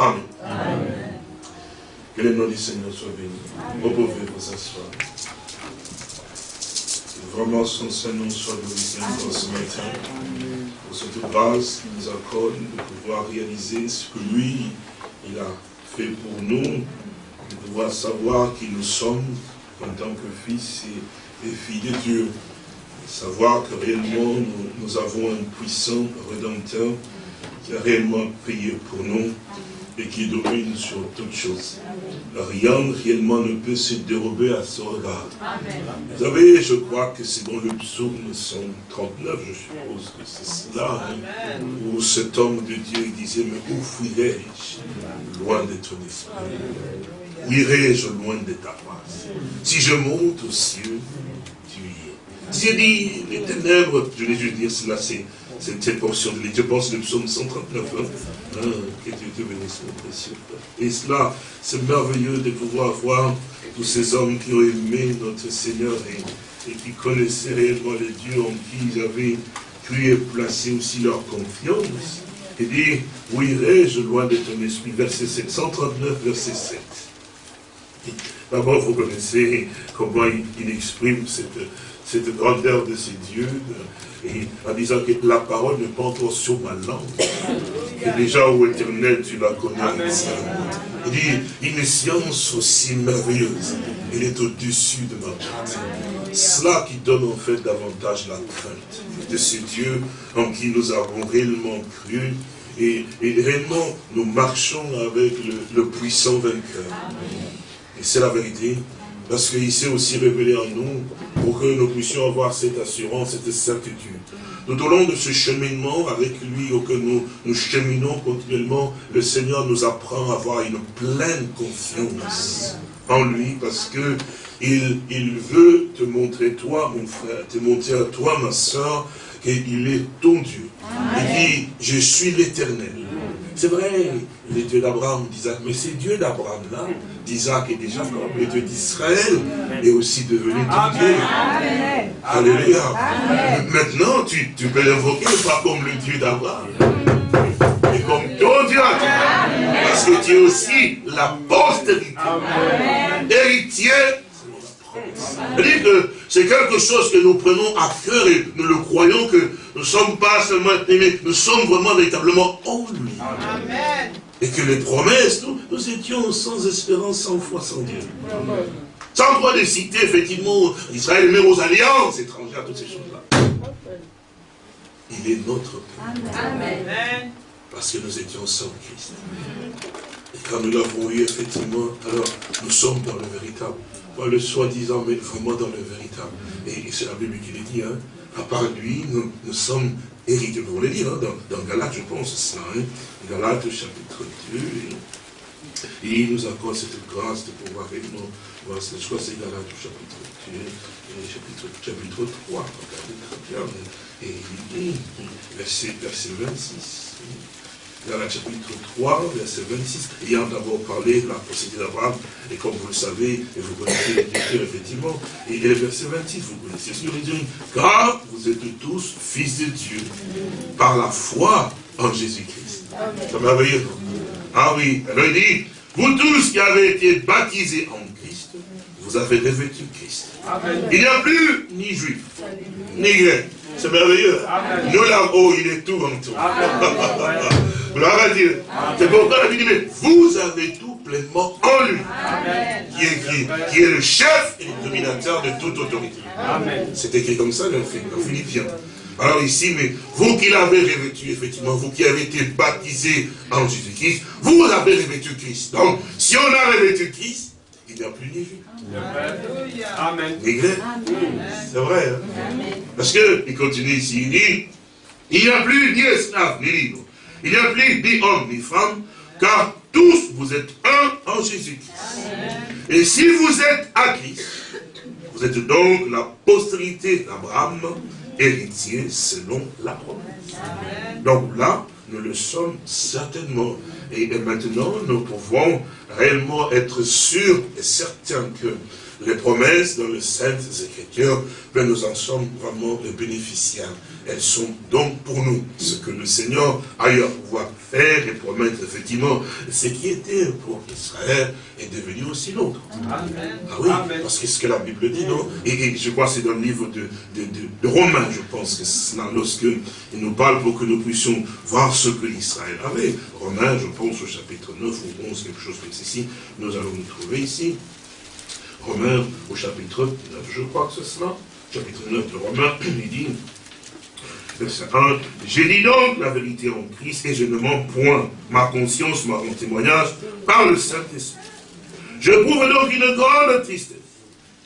Amen. Que le nom du Seigneur soit béni. Vous pouvez vous asseoir. Vraiment son Seigneur soit glorifié encore ce matin pour cette grâce qu'il nous accorde de pouvoir réaliser ce que lui, il a fait pour nous, de pouvoir savoir qui nous sommes en tant que fils et, filles de Dieu. Savoir que réellement nous, nous avons un puissant rédempteur qui a réellement payé pour nous et qui domine sur toutes choses. Rien réellement ne peut se dérober à son regard. Vous savez, je crois que c'est dans le psaume 139, je suppose que c'est cela, hein, où cet homme de Dieu disait, mais où fuirai-je? Loin de ton esprit Où irai-je loin de ta face? Si je monte aux cieux, tu y es. Si je dis les ténèbres, je vais juste dire cela, c'est cette portion de Je pense le psaume 139. Hein. Ah, que Dieu te bénisse, mon précieux Et cela, c'est merveilleux de pouvoir voir tous ces hommes qui ont aimé notre Seigneur et, qui connaissaient réellement le Dieu en qui ils avaient cru et placé aussi leur confiance. Et dit, où irai-je loin de ton esprit? Verset 7, 139, verset 7. D'abord, vous connaissez comment il, exprime cette, cette grandeur de ces dieux, et en disant que la parole n'est pas encore sur ma langue. Et déjà au éternel, tu la connais. Il dit, une science aussi merveilleuse, elle est au-dessus de ma tête. Cela qui donne en fait davantage la crainte de ce Dieu en qui nous avons réellement cru et, réellement nous marchons avec le, le puissant vainqueur. Et c'est la vérité, parce qu'il s'est aussi révélé en nous pour que nous puissions avoir cette assurance, cette certitude. Tout au long de ce cheminement avec lui, auquel nous, nous cheminons continuellement, le Seigneur nous apprend à avoir une pleine confiance en lui, parce que il, il veut te montrer, toi, mon frère, te montrer à toi, ma soeur, qu'il est ton Dieu. Il dit, je suis l'éternel. C'est vrai, le Dieu d'Abraham, d'Isaac, mais c'est Dieu d'Abraham là, d'Isaac et déjà comme le Dieu d'Israël est aussi devenu ton Dieu. Alléluia. Maintenant, tu, tu peux l'invoquer pas comme le Dieu d'Abraham, mais comme ton Dieu Parce que tu es aussi la postérité, héritier c'est-à-dire que c'est quelque chose que nous prenons à cœur et nous le croyons que nous ne sommes pas seulement aimés, nous sommes vraiment véritablement en lui. Et que les promesses, nous, étions sans espérance, sans foi, sans Dieu. Sans droit de citer effectivement Israël, même aux alliances étrangères, toutes ces choses-là. Il est notre Père. Amen. Parce que nous étions sans Christ. Et quand nous l'avons eu, effectivement, alors nous sommes dans le véritable le soi-disant, mais vraiment dans le véritable. Et c'est la Bible qui le dit, hein. à part lui, nous, sommes hérités. Vous le dire, hein, dans, dans Galates, je pense, ça, hein, Galates chapitre 2, et, il nous accorde cette grâce de pouvoir réellement voir, crois que c'est Galates chapitre 2, chapitre, chapitre 3, regardez très bien, et il dit, verset, verset 26, dans le chapitre 3, verset 26, ayant d'abord parlé de la procédure d'Abraham, et comme vous le savez, et vous connaissez l'écriture, effectivement, et le verset 26, vous connaissez ce qu'il dit, car vous êtes tous fils de Dieu, par la foi en Jésus-Christ. C'est merveilleux. Ah oui, alors il dit, vous tous qui avez été baptisés en Christ, vous avez revêtu Christ. Il n'y a plus ni juif, ni grec. C'est merveilleux. Nous là-haut, il est tout en tout. Gloire à Dieu. C'est pourquoi la Bible dit, mais vous avez tout pleinement en lui. Qui est écrit, qui est le chef et le dominateur de toute autorité. C'est écrit comme ça dans Philippiens. Alors ici, mais vous qui l'avez revêtu, effectivement, vous qui avez été baptisés en Jésus-Christ, vous avez revêtu Christ. Donc, si on a revêtu Christ, il n'y a plus ni vie. Amen. C'est vrai. Hein? Parce qu'il continue ici, il dit, il n'y a plus ni esclave ni libre. Il n'y a plus ni homme ni femme, car tous vous êtes un en Jésus-Christ. Et si vous êtes à Christ, vous êtes donc la postérité d'Abraham, héritier selon la promesse. Donc là, nous le sommes certainement. Et, maintenant, nous pouvons réellement être sûrs et certains que les promesses dans les Saintes Écritures, ben nous en sommes vraiment les bénéficiaires. Elles sont donc pour nous ce que le Seigneur a eu à pouvoir faire et promettre, effectivement, ce qui était pour Israël est devenu aussi l'autre. Ah oui, parce que ce que la Bible dit, non? Et, je crois que c'est dans le livre de, de, Romains, je pense que c'est lorsque il nous parle pour que nous puissions voir ce que l'Israël avait. Romains, je pense au chapitre 9 ou 11, quelque chose comme ceci, nous allons nous trouver ici. Romains au chapitre 9, je crois que c'est cela, chapitre 9 de Romains, il dit, verset 1, j'ai dit donc la vérité en Christ et je ne mens point. Ma conscience m'a rendu témoignage par le Saint-Esprit. Je prouve donc une grande tristesse.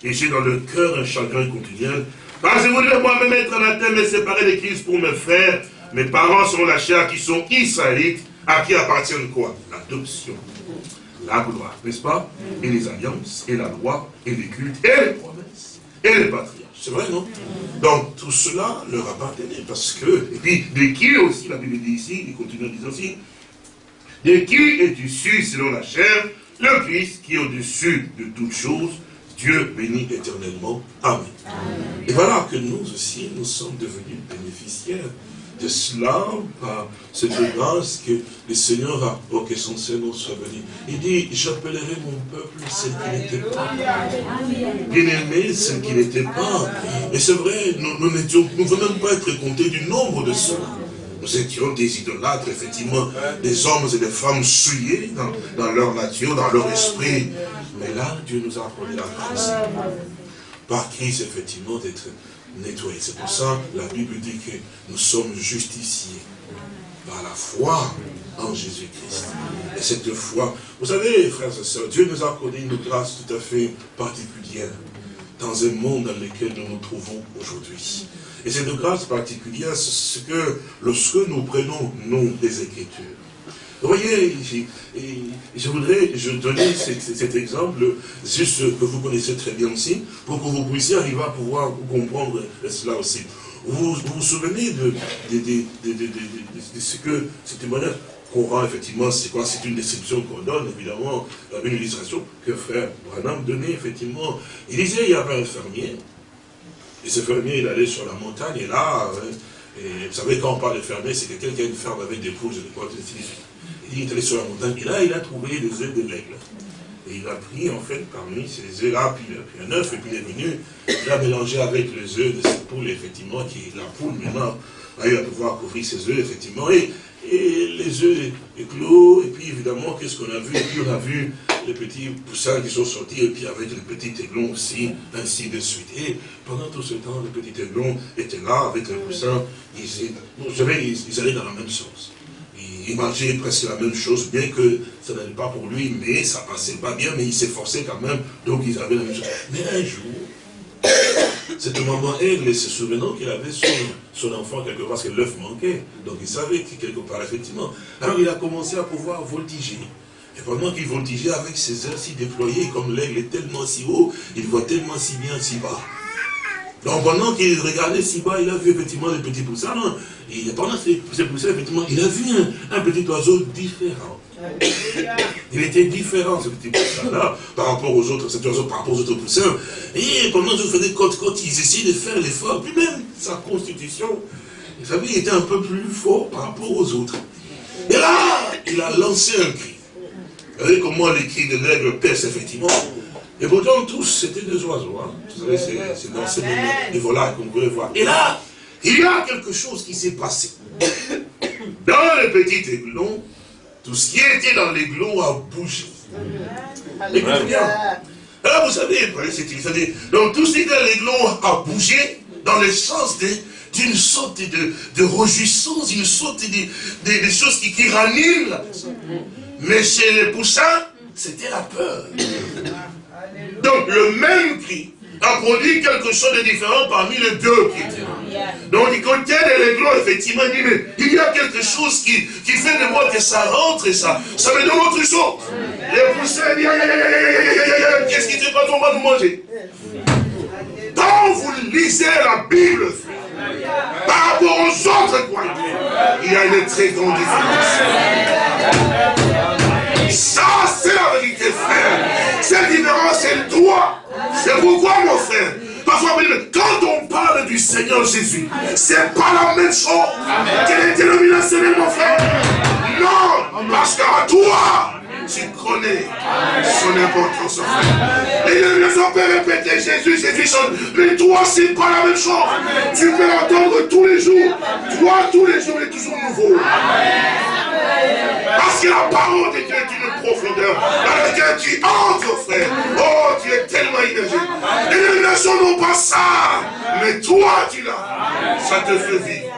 Et j'ai dans le cœur un chagrin continuel. Parce que je voudrais moi-même être anathème et séparé de Christ pour me faire. Mes parents sont la chair qui sont israélites, à qui appartiennent quoi? L'adoption la gloire, n'est-ce pas? Et les alliances, et la loi, et les cultes, et les promesses, et les patriarches. C'est vrai, non Donc, tout cela leur appartenait, parce que, et puis, de qui aussi, la Bible dit ici, il continue en disant aussi, de qui est issu, selon la chair, le Christ qui est au-dessus de toutes choses, Dieu bénit éternellement. Amen. Et voilà que nous aussi, nous sommes devenus bénéficiaires de cela, par cette grâce que le Seigneur a, pour que son Seigneur soit béni. Il dit, j'appellerai mon peuple ce qui n'était pas. Bien-aimé, ce qui n'était pas. Et c'est vrai, nous, ne venons pas être comptés du nombre de ceux nous étions des idolâtres, effectivement, des hommes et des femmes souillés dans, dans leur nature, dans leur esprit. Mais là, Dieu nous a accordé la grâce. Par Christ, effectivement, d'être nettoyer. C'est pour ça que la Bible dit que nous sommes justifiés par la foi en Jésus-Christ. Et cette foi, vous savez, frères et sœurs, Dieu nous a accordé une grâce tout à fait particulière dans un monde dans lequel nous nous trouvons aujourd'hui. Et cette grâce particulière, c'est ce que lorsque nous prenons, nous, des Écritures, vous voyez, je voudrais je donner cet, exemple, juste que vous connaissez très bien aussi, pour que vous puissiez arriver à pouvoir comprendre cela aussi. Vous vous, souvenez de, ce que ce témoignage qu'on rend effectivement, c'est quoi? C'est une description qu'on donne, évidemment, une illustration que frère Branham donnait, effectivement. Il disait, il y avait un fermier, et ce fermier, il allait sur la montagne, et là, hein, et vous savez, quand on parle de fermier, c'est quelqu'un qui a une ferme avec des poules, et des il est allé sur la montagne, et là, il a trouvé des œufs de l'aigle. Et il a pris, en fait, parmi ces œufs-là, puis il a pris un œuf, et puis il est venu, il a mélangé avec les œufs de cette poule, effectivement, qui la poule, maintenant, a eu à pouvoir couvrir ses œufs, effectivement, et, les œufs éclos, et puis évidemment, qu'est-ce qu'on a vu? Et puis on a vu les petits poussins qui sont sortis, et puis avec les petits aiglons aussi, ainsi de suite. Et pendant tout ce temps, les petits aiglons étaient là, avec les poussins, ils, vous savez, ils allaient dans le même sens il mangeait presque la même chose, bien que ça n'allait pas pour lui, mais ça passait pas bien, mais il s'efforçait quand même, donc ils avaient la même chose. Mais un jour, cette maman aigle, se souvenant qu'il avait son, enfant quelque part, parce que l'œuf manquait, donc il savait que quelque part, effectivement. Alors il a commencé à pouvoir voltiger. Et pendant qu'il voltigeait avec ses ailes si déployées, comme l'aigle est tellement si haut, il voit tellement si bien si bas. Donc pendant qu'il regardait si bas, il a vu effectivement les petits poussins. Et pendant ces, poussins, effectivement, il a vu un, petit oiseau différent. Il était différent, ce petit poussin-là, par rapport aux autres, cet oiseau par rapport aux autres poussins. Et pendant que je faisais côte côte, ils essayaient de faire l'effort, puis même sa constitution, vous savez, il était un peu plus fort par rapport aux autres. Et là, il a lancé un cri. Vous voyez comment les cris de l'aigle percent effectivement et pourtant, tous, c'était des oiseaux. Hein. Vous savez, c'est dans ces des volailles qu'on pouvait voir. Et là, il y a quelque chose qui s'est passé. Dans le petit aiglon, tout ce qui était dans l'aiglon a bougé. Écoutez bien. Alors, vous savez, donc tout ce qui était dans l'aiglon a bougé dans le sens d'une sorte de, de réjouissance, une sorte de, choses qui, qui raniment la personne. Mais chez les poussins, c'était la peur. Donc le même cri a produit quelque chose de différent parmi les deux qui étaient. Donc du côté de l'aiglon, effectivement, il dit, mais il y a quelque chose qui, qui fait de moi que ça rentre et ça, ça me donne autre chose. Les poussins disent, qu'est-ce qui te passe, on va nous manger. Quand vous lisez la Bible, par rapport aux autres croyants, il y a une très grande différence. C'est cette différence, elle doit. C'est pourquoi, mon frère, parfois, quand on parle du Seigneur Jésus, c'est pas la même chose que les dénominations, mon frère? Non, parce qu'à toi, tu connais son importance, frère. Les dénominations peuvent répéter Jésus, Jésus, mais toi, c'est pas la même chose. Tu peux l'entendre tous les jours. Toi, tous les jours, il est toujours nouveau. Parce que la parole de Dieu est une profondeur dans laquelle tu entres, frère. Oh, tu es tellement énergique. Les dénominations n'ont pas ça. Mais toi, tu l'as. Ça te fait vivre.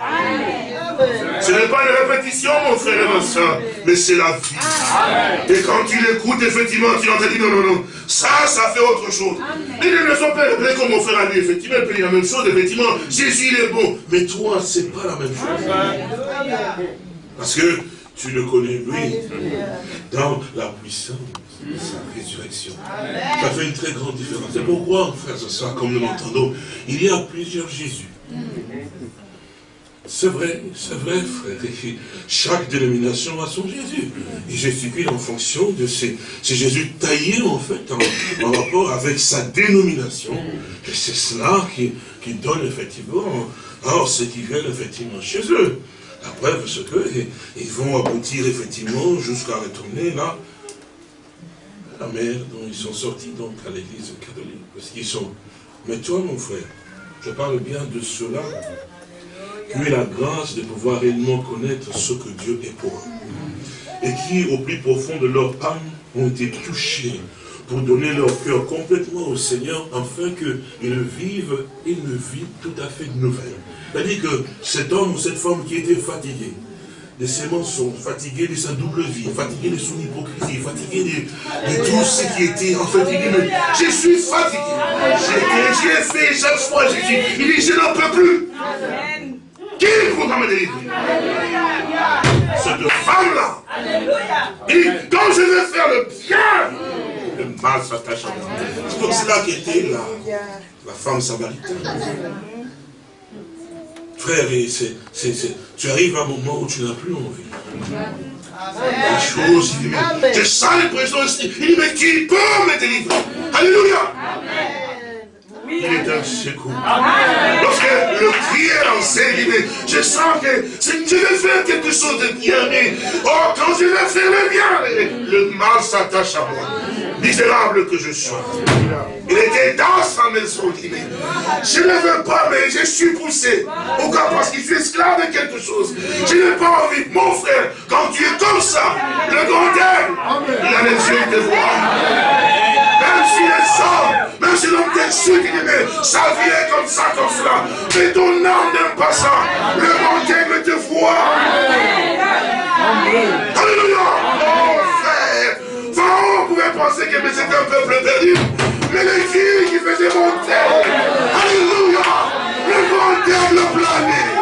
Ce n'est pas une répétition, mon frère et ma soeur, mais c'est la vie. Et quand tu l'écoutes, effectivement, tu entends dire non, non, non, ça, ça fait autre chose. Les dénominations peuvent répéter comme mon frère a dit, effectivement, il la même chose, effectivement, Jésus, il est bon. Mais toi, c'est pas la même chose. Parce que tu le connais, lui, dans la puissance de sa résurrection. Ça fait une très grande différence. C'est pourquoi, frère, ce soir, comme nous l'entendons, il y a plusieurs Jésus. C'est vrai, c'est vrai, frère. chaque dénomination a son Jésus. Et Jésus-Christ, en fonction de ces, Jésus taillé, en fait, en, rapport avec sa dénomination. Et c'est cela qui, qui donne, effectivement, alors, ce qui vient, effectivement, chez eux. La preuve, c'est qu'ils vont aboutir effectivement jusqu'à retourner là, la mer dont ils sont sortis donc à l'église catholique. Parce qu'ils sont. Mais toi, mon frère, je parle bien de cela eu la grâce de pouvoir réellement connaître ce que Dieu est pour eux. Et qui, au plus profond de leur âme, ont été touchés pour donner leur cœur complètement au Seigneur, afin qu'ils vivent une vie tout à fait nouvelle. C'est-à-dire que cet homme ou cette femme qui était fatigué, les sémences sont fatigués de sa double vie, fatigués de son hypocrisie, fatigués de, tout ce qui était en fait. je suis fatigué. J'ai fait chaque fois, j'ai il dit, je n'en peux plus. Qui pourra me délivrer Cette femme-là, dit, quand je vais faire le bien, le mal s'attache à moi. C'est pour cela qu'était la, la femme samaritaine. Frère, tu arrives à un moment où tu n'as plus envie. Les choses, il dit, mais tu sens l'impression, il dit, mais qui peut me délivrer. Alléluia il est un secours. Lorsque le dit, mais je sens que je vais faire quelque chose de bien, mais oh, quand je vais faire le bien, le mal s'attache à moi misérable que je sois. Il était dans sa maison, il je ne veux pas, mais je suis poussé. Pourquoi? Parce qu'il fait esclave de quelque chose. Je n'ai pas envie. Mon frère, quand tu es comme ça, le grand il a les yeux de voir. Si les hommes, même si l'homme déçu qui dit, mais sa vie est comme ça, comme cela. Mais ton âme n'aime pas ça. Le grand aime te voit. Alléluia pouvait penser que c'était un peuple perdu. Mais les filles qui faisaient monter, Alléluia, le grand diable plané.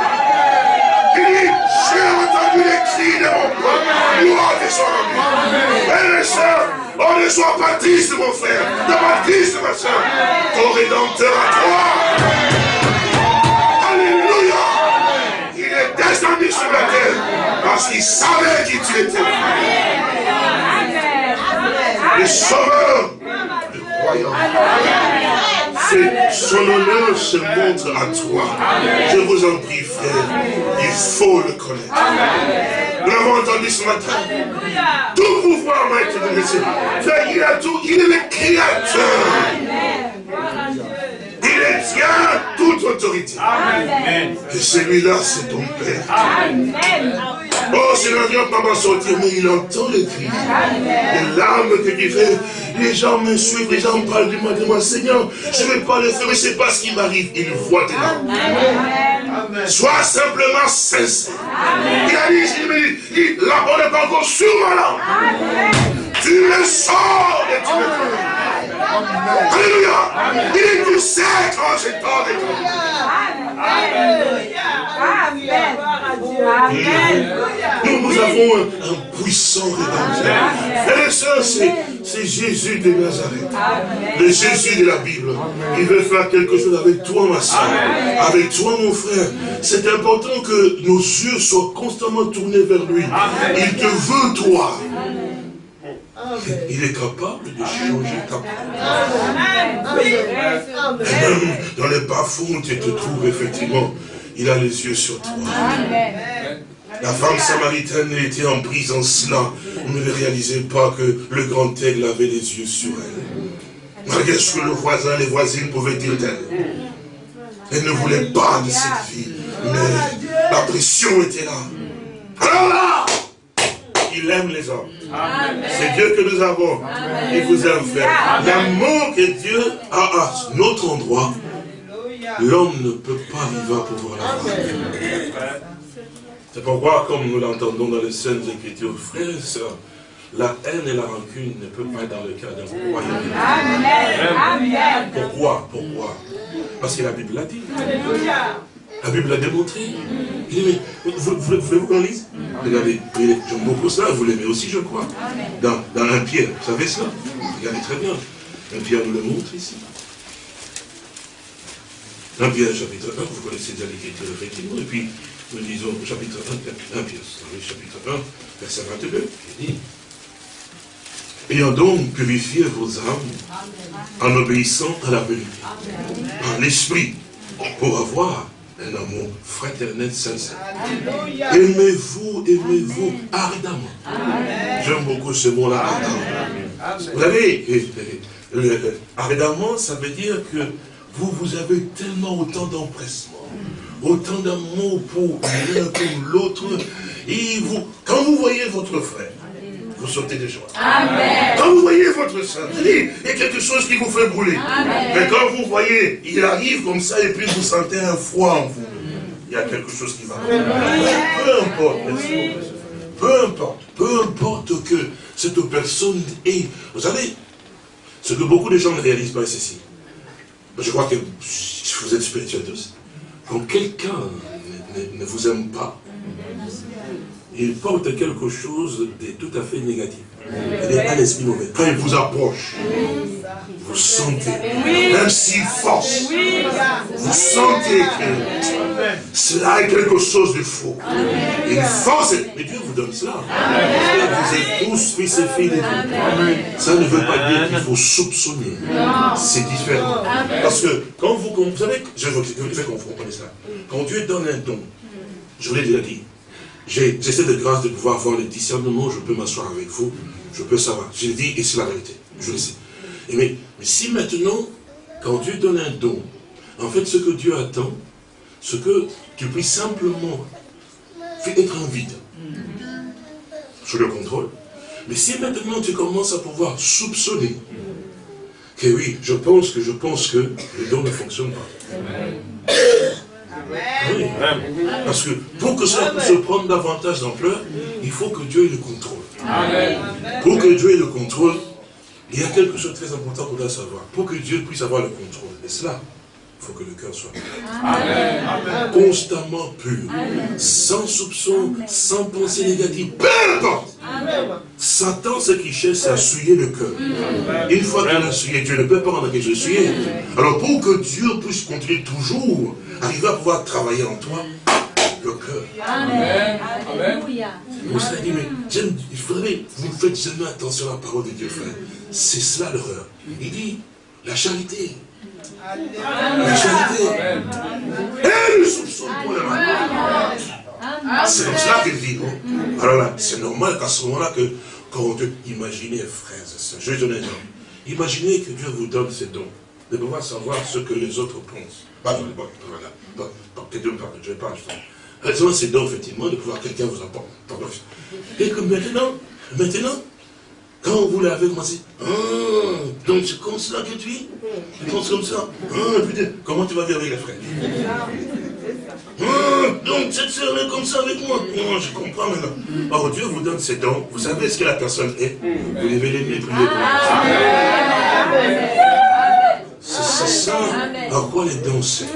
Mon peuple. Gloire de son nom. Et les sœurs, on ne soit pas triste, mon frère. Ne pas triste, ma soeur. Ton rédempteur à toi. Alléluia. Il est descendu sur la terre parce qu'il savait qui tu étais le sauveur du royaume. Son honneur se montre à toi. Je vous en prie, frère, il faut le connaître. Nous l'avons entendu ce matin. Tout pouvoir m'a été donné. Frère, il a tout, il est le créateur. Il tient toute autorité. Et celui-là, c'est ton Père. Amen. Oh, c'est l'avion pas m'en sortir, mais il entend les cris. Les larmes que tu fais. Les gens me suivent, les gens me parlent du de moi. Seigneur, je ne vais pas le faire, mais c'est pas ce qui m'arrive. Il voit tes larmes. Sois simplement sincère. Il a dit, il dit, la bonne n'est pas encore sur ma langue. Tu me sors et tu me Alléluia. Il dit, tu sais quand j'ai tort de Amen. Nous, nous avons un, puissant. Frères et sœurs, c'est Jésus de Nazareth. Le Jésus de la Bible. Il veut faire quelque chose avec toi, ma soeur. Avec toi, mon frère. C'est important que nos yeux soient constamment tournés vers lui. Il te veut, toi. Il est capable de changer ta même dans les bas-fonds, tu te trouves effectivement, il a les yeux sur toi. La femme samaritaine était en prison cela. On ne réalisait pas que le grand aigle avait les yeux sur elle. Malgré ce que le voisin, les voisines pouvaient dire d'elle. Elle ne voulait pas de cette vie. Mais la pression était là. Alors là, il aime les hommes. C'est Dieu que nous avons. Il vous aime, frère. L'amour que Dieu a à notre endroit, l'homme ne peut pas vivre pour pouvoir l'avoir. C'est pourquoi, comme nous l'entendons dans les Saintes Écritures, frères et sœurs, la haine et la rancune ne peuvent pas être dans le cœur d'un croyant. Amen. Pourquoi? Pourquoi? Parce que la Bible l'a dit. La Bible l'a démontré. Il dit, mais vous, voulez-vous qu'on lise? Regardez, j'aime beaucoup ça, vous l'aimez aussi, je crois. Dans, dans un Pierre, vous savez ça Regardez très bien. Un Pierre nous le montre ici. Un Pierre, chapitre 1, vous connaissez déjà l'écriture, effectivement. Et puis, nous lisons chapitre 1, 1 Pierre, chapitre 1, verset 22, il dit, Ayant donc purifié vos âmes en obéissant à la vérité, en l'esprit, pour avoir un amour fraternel sincère. Aimez-vous, aimez-vous ardemment. J'aime beaucoup ce mot-là, ardemment. Vous savez, ardemment, ça veut dire que vous, vous avez tellement autant d'empressement, autant d'amour pour l'un comme l'autre, et vous, quand vous voyez votre frère, vous sautez de joie. Amen. Quand vous voyez votre saint, il y a quelque chose qui vous fait brûler. Mais quand vous voyez, il arrive comme ça et puis vous sentez un froid en vous, il y a quelque chose qui va. Peu importe, peu importe, peu importe que cette personne est. Vous savez, ce que beaucoup de gens ne réalisent pas, c'est ceci. Je crois que vous êtes spirituel tous. Quand quelqu'un ne vous aime pas, il porte quelque chose de tout à fait négatif. Il est un esprit mauvais. Quand il vous approche, vous sentez, même s'il force, vous sentez que cela est quelque chose de faux. Il force, mais Dieu vous donne cela. Vous êtes tous fils et filles de Dieu. Ça ne veut pas dire qu'il faut soupçonner. C'est différent. Parce que quand vous, vous savez, je veux que vous compreniez ça. Quand Dieu donne un don, je vous l'ai déjà dit, j'ai cette grâce de pouvoir avoir le discernement, je peux m'asseoir avec vous, je peux savoir. Je le dis et c'est la vérité, je le sais. mais, si maintenant, quand Dieu donne un don, en fait ce que Dieu attend, ce que tu puisses simplement être en vide, je le contrôle. Mais si maintenant tu commences à pouvoir soupçonner, que oui, je pense que je pense que le don ne fonctionne pas. Oui. Parce que pour que ça puisse prendre davantage d'ampleur, il faut que Dieu ait le contrôle. Pour que Dieu ait le contrôle, il y a quelque chose de très important qu'on doit savoir. Pour que Dieu puisse avoir le contrôle, et cela, il faut que le cœur soit pur. Constamment pur. Sans soupçon, sans pensée négative. Peu importe. Satan, ce qu'il cherche, c'est à souiller le cœur. Une fois qu'il a souillé, Dieu ne peut pas en que je suis. Alors pour que Dieu puisse continuer toujours, arriver à pouvoir travailler en toi, le cœur. Amen. Dit, mais il faudrait, vous ne faites jamais attention à la parole de Dieu, frère. C'est cela l'horreur. Il dit, la charité. Le mal. C'est comme là, c'est normal qu'à ce moment-là, que quand Dieu, imaginez, frères je donne un nom. Imaginez que Dieu vous donne ces dons, de pouvoir savoir ce que les autres pensent. Pas bon, voilà. peut Dieu parle, je pas, justement. c'est dons, effectivement, de pouvoir quelqu'un vous apporte. Et que maintenant, maintenant, quand vous l'avez commencé, ah, donc c'est comme ça que tu es Tu penses comme ça putain, comment tu vas vivre avec les frères ah, donc cette sœur est comme ça avec moi. Oh, je comprends maintenant. Or Dieu vous donne ses dons. Vous savez ce que la personne est. Vous devez l'aimer, prier C'est ça. Par quoi les dons c'est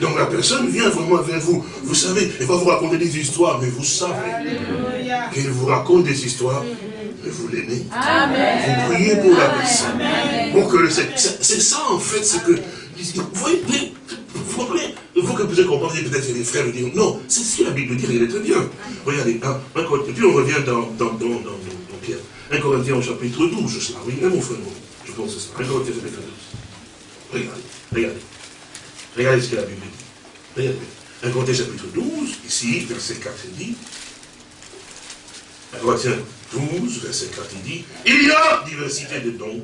Donc la personne vient vraiment vers vous. Vous savez, elle va vous raconter des histoires, mais vous savez qu'elle vous raconte des histoires mais vous l'aimez. Vous priez pour la personne. Pour que c'est ça en fait, c'est que vous voyez, vous comprenez? Vous que vous comprendre, peut-être les frères dire non, c'est ce que la Bible dit, il est très bien. Regardez, hein, puis on revient dans, dans, dans, dans, Pierre. 1 Corinthiens au chapitre 12, cela. Oui, mon frère, je pense que c'est ça. 1 Corinthiens chapitre 12. Regardez, regardez. Regardez ce que la Bible dit. Regardez. 1 Corinthiens chapitre 12, ici, verset 4, il dit. 1 Corinthiens 12, verset 4, il dit, il y a diversité de dons,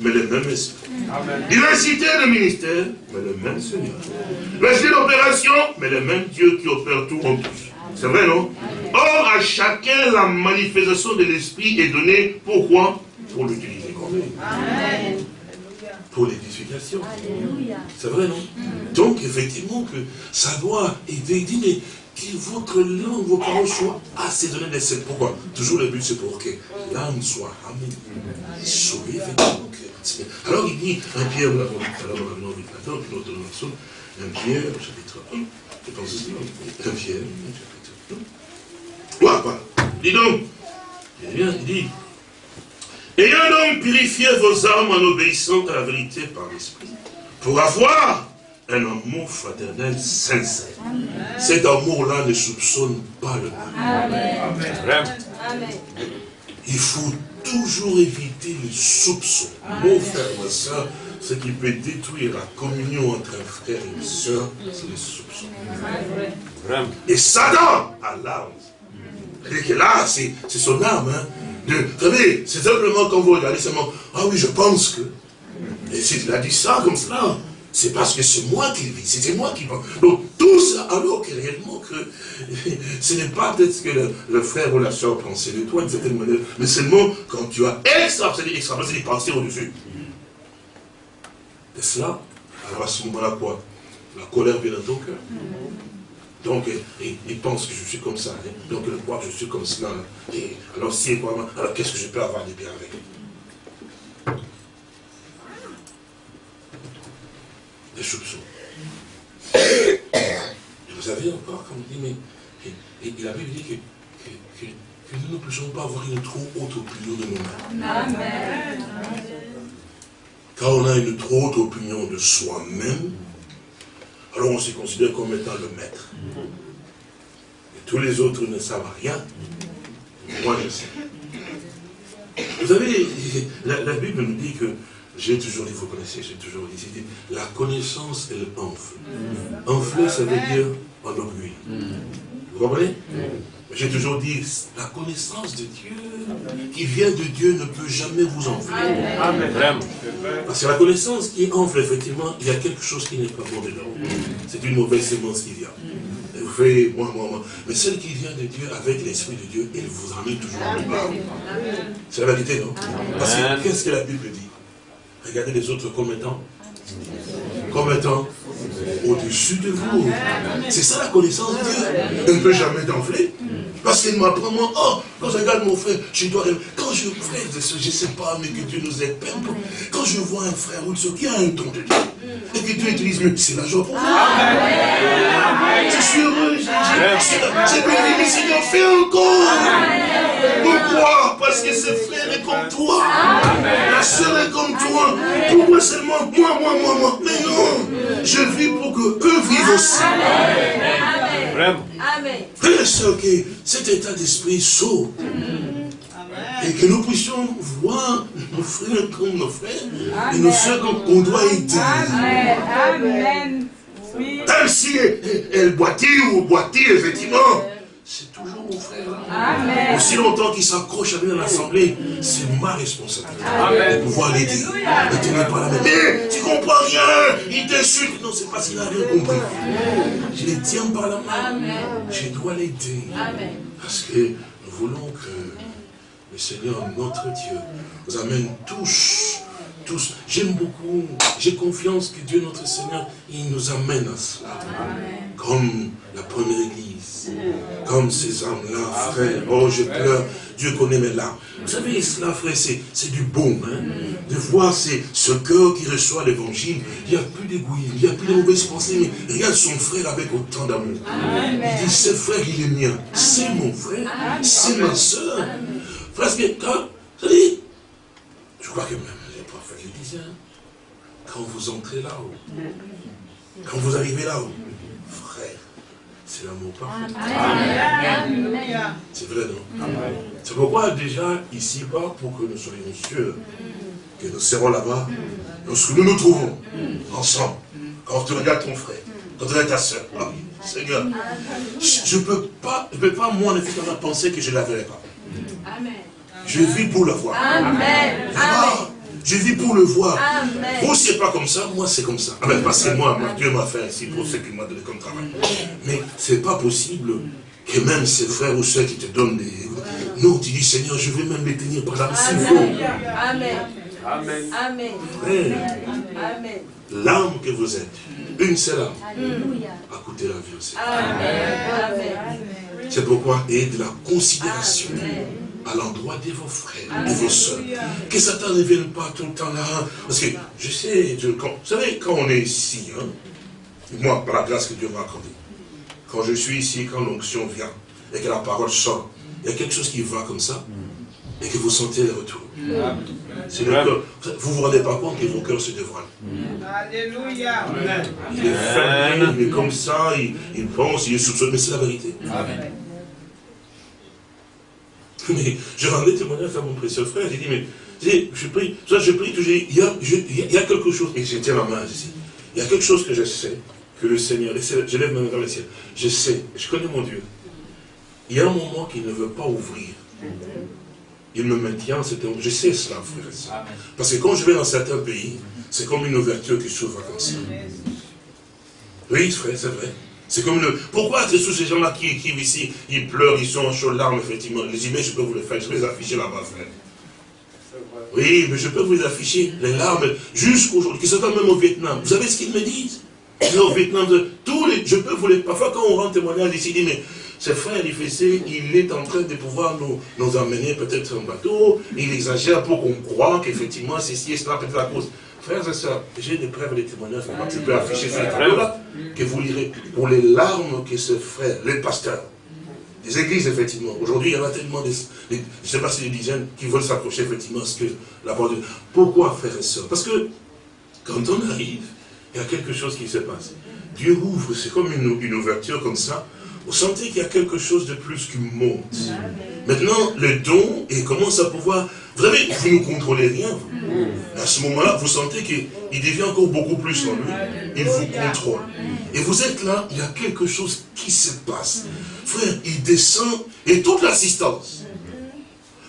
mais le même esprit. Diversité de ministères, mais le même Seigneur. Diversité d'opération, mais le même Dieu qui opère tout en tous. C'est vrai, non? Or, à chacun, la manifestation de l'esprit est donnée. Pourquoi? Pour l'utiliser comme Amen. Pour l'édification. C'est vrai, non? Donc, effectivement, que ça doit aider. mais que votre langue, vos paroles soient assaisonnées de cette. Pourquoi? Toujours le but, c'est pour que l'âme soit amenée, sauvée, effectivement. Alors, il dit, un Pierre, nous l'avons dit tout à l'heure dans le nom de notre version, un Pierre, chapitre 1, je pense que c'est un Pierre, chapitre 1. Voilà, voilà. Dis donc, il bien, il dit, ayant donc purifié vos âmes en obéissant à la vérité par l'esprit, pour avoir un amour fraternel sincère. Cet amour-là ne soupçonne pas le mal. Il faut toujours éviter le soupçon. Mon frère, ma soeur, ce qui peut détruire la communion entre un frère et une soeur, c'est le soupçon. Et Satan a l'âme. cest que là, c'est son âme. Hein, de, vous savez, c'est simplement quand vous regardez seulement, ah oui, je pense que. Et s'il a dit ça comme cela, c'est parce que c'est moi qui vis, c'est moi qui pense. Donc tout ça, alors que réellement que ce n'est pas peut-être ce que le, frère ou la soeur pensait de toi d'une certaine manière, mais seulement quand tu as extrapolé, extrapolé des pensées au-dessus. Et cela, alors à ce moment-là, quoi? La colère vient dans ton cœur. Donc, il, pense que je suis comme ça. Hein. Donc, il croit que je suis comme cela. Et alors, si alors qu'est-ce que je peux avoir de bien avec des soupçons. Et vous avez encore, comme dit, mais et, et la Bible dit que, que, que, nous ne pouvons pas avoir une trop haute opinion de nous-mêmes. Amen. Quand on a une trop haute opinion de soi-même, alors on se considère comme étant le maître. Et tous les autres ne savent rien. Moi, je sais. Vous savez, la Bible nous dit que j'ai toujours dit, vous connaissez, j'ai toujours dit, la connaissance, elle enfle. Enfler, ça veut dire en orgueil. Vous comprenez? J'ai toujours dit, la connaissance de Dieu, qui vient de Dieu, ne peut jamais vous enfler. Amen. Parce que la connaissance qui enfle, effectivement, il y a quelque chose qui n'est pas bon dedans. C'est une mauvaise sémence qui vient. vous faites, moi, moi, moi. Mais celle qui vient de Dieu, avec l'Esprit de Dieu, elle vous amène toujours en C'est la vérité, non? Parce que qu'est-ce que la Bible dit? Regardez les autres comme étant. Comme étant au-dessus de vous. C'est ça la connaissance de Dieu. Elle ne peut jamais t'enfler. Parce qu'il m'apprend, moi, oh, quand je regarde mon frère, je dois. Quand je, frère, je ne sais pas, mais que Dieu nous aide. Quand je vois un frère ou une soeur qui a un don de Dieu, et que Dieu utilise, mais c'est la joie pour moi. Je suis heureux, j'ai béni, Seigneur, fais encore. Pourquoi? Parce que ce frère est comme toi. La soeur est comme toi. Pourquoi seulement moi, moi, moi, moi Mais non. Je vis pour que eux vivent aussi. Vraiment. Soeur, que cet état d'esprit saute. Et que nous puissions voir nos frères comme nos frères et nos soeurs comme on doit aider. Amen. Même si elle boitille ou boitille, effectivement, c'est toujours mon frère. Aussi longtemps qu'il s'accroche à lui dans l'assemblée, c'est ma responsabilité de pouvoir l'aider. Ne tenir pas la main. Mais tu comprends rien, il t'insulte. Non, c'est parce qu'il n'a rien compris. Je les tiens par la main. Je dois l'aider. Parce que nous voulons que le Seigneur, notre Dieu, nous amène tous tous. J'aime beaucoup, j'ai confiance que Dieu notre Seigneur, il nous amène à cela. Comme la première église, comme ces âmes-là, frère. Oh, je pleure, Dieu connaît mes larmes. Vous savez, cela, frère, c'est du bon. Hein? De voir ce cœur qui reçoit l'évangile. Il n'y a plus d'égoïsme, il n'y a plus de mauvaises pensées, mais regarde son frère avec autant d'amour. Il dit, ce frère, il est mien. C'est mon frère, c'est ma soeur. Que quand, je crois que même quand vous entrez là-haut, quand vous arrivez là-haut, frère, c'est l'amour parfait. C'est vrai, non? C'est pourquoi déjà, ici-bas, pour que nous soyons sûrs que nous serons là-bas, lorsque nous nous trouvons ensemble, quand tu regardes ton frère, quand tu regardes ta soeur, ah Seigneur, je ne peux pas, je peux pas, moi, en effet, penser que je ne la verrai pas. Amen. Je vis pour le voir. Amen. Je vis pour le voir. Amen. Vous, c'est pas comme ça, moi, c'est comme ça. Amen. Parce que moi, Dieu m'a fait ainsi pour ce qu'il m'a donné comme travail. Mais c'est pas possible que même ces frères ou ceux qui te donnent des... Non, tu dis, Seigneur, je vais même les tenir par la Amen. Amen. Amen. Amen. Amen. L'âme que vous êtes, une seule âme, a coûté la vie aussi. Amen. C'est pourquoi, et de la considération à l'endroit de vos frères, de vos soeurs. Que Satan ne vienne pas tout le temps là. Parce que je sais, vous savez, quand on est ici, hein, moi, par la grâce que Dieu m'a accordée, quand je suis ici, quand l'onction vient, et que la parole sort, il y a quelque chose qui va comme ça, et que vous sentez le retour. C'est le cœur. Vous ne vous rendez pas compte que vos cœurs se dévoilent. Alléluia. Il est fermé, il est comme ça, il, il pense, il est soupçonné, mais c'est la vérité. Amen. Mais je rendais témoignage à mon précieux frère, j'ai dit, mais je prie, ça je prie toujours, il y a, il y a quelque chose, et tiens ma main ici, il y a quelque chose que je sais, que le Seigneur, je lève ma main dans le ciel, je sais, je connais mon Dieu. Il y a un moment qu'il ne veut pas ouvrir. Il me maintient, je sais cela, frère et soeur. Parce que quand je vais dans certains pays, c'est comme une ouverture qui s'ouvre comme ça. Oui, frère, c'est vrai. C'est comme le... Pourquoi c'est tous ces gens-là qui écrivent ici, ils pleurent, ils sont en chaudes larmes, effectivement. Les images, je peux vous les faire, je vais les afficher là-bas, frère. Oui, mais je peux vous les afficher, les larmes, jusqu'aujourd'hui, qui sont même au Vietnam. Vous savez ce qu'ils me disent? Au Vietnam, tous les, je peux vous les... Parfois, quand on rend témoignage ici, dit, mais ce frère il est en train de pouvoir nous, nous emmener peut-être en bateau, il exagère pour qu'on croit qu'effectivement, ceci et cela, peut-être la cause. Frères et sœurs, j'ai des preuves et des témoignages, je peux afficher ces tableau-là, que vous lirez, pour les larmes que ce frère, les pasteurs, des églises, effectivement. Aujourd'hui, il y en a tellement, de, je ne sais pas si des dizaines qui veulent s'approcher, effectivement, à ce que la parole de Pourquoi, frères et sœurs? Parce que, quand on arrive, il y a quelque chose qui se passe. Dieu ouvre, c'est comme une, une ouverture comme ça, vous sentez qu'il y a quelque chose de plus qui monte. Maintenant, le don, et commence à pouvoir... Vous savez, vous ne contrôlez rien. À ce moment-là, vous sentez qu'il devient encore beaucoup plus en lui. Il vous contrôle. Et vous êtes là, il y a quelque chose qui se passe. Frère, il descend, et toute l'assistance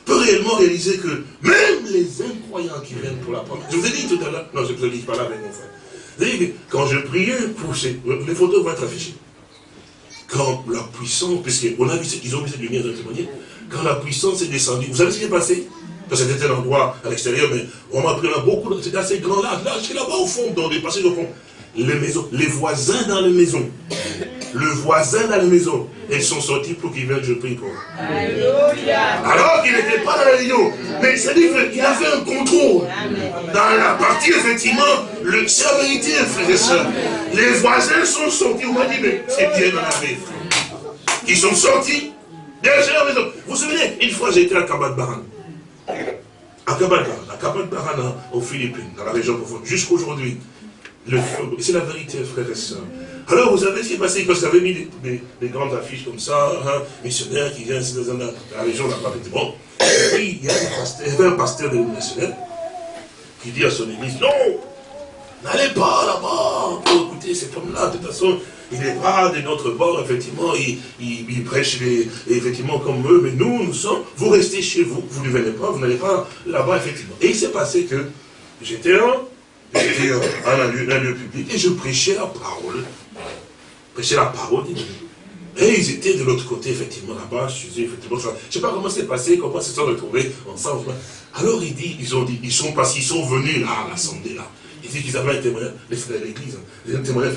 peut réellement réaliser que même les incroyants qui viennent pour la première... Je vous ai dit tout à l'heure, non, je ne vous ai dit pas là avec mon frère. Vous savez, quand je priais pour ces... Les photos vont être affichées quand la puissance, puisqu'on a vu, ils ont vu cette lumière de témoigner, quand la puissance est descendue, vous savez ce qui est passé? Parce que c'était un endroit à l'extérieur, mais on m'a pris là beaucoup, c'était assez grand là, là, c'est là-bas au fond, dans des passages au fond. Les maisons, les voisins dans les maisons, le voisin dans la maison, ils sont sortis pour qu'ils viennent, je prie pour Alors qu'il n'était pas dans la réunion. Mais c'est-à-dire qu'il a fait un contrôle. Dans la partie, effectivement, c'est la vérité, frères et sœurs. Les voisins sont sortis. On m'a dit, mais c'est bien dans la vie. Ils sont sortis derrière la maison. Vous vous souvenez, une fois j'étais à Kabat Baran. À Kabat Baran, à aux Philippines, dans la région profonde, jusqu'aujourd'hui. C'est la vérité, frères et sœurs. Alors, vous savez ce qui est passé? Parce que avait mis des, grandes affiches comme ça, hein, missionnaire qui vient dans la région là-bas. Bon. Et puis, il y, avait un pasteur de missionnaire qui dit à son église, non, n'allez pas là-bas. Écoutez, cet homme-là, de toute façon, il n'est pas de notre bord, effectivement, il, il, prêche effectivement comme eux, mais nous, nous sommes, vous restez chez vous, vous ne venez pas, vous n'allez pas là-bas, effectivement. Et il s'est passé que j'étais là, j'étais dans un lieu public, et je prêchais la parole prêcher la parole. Et ils étaient de l'autre côté, effectivement, là-bas, je ne sais pas comment c'est passé, comment ils se sont retrouvés ensemble. Alors il dit, ils ont dit, ils sont passés, ils sont venus là, à l'assemblée là. Il dit qu'ils avaient un témoignage, les frères de l'église, un témoignage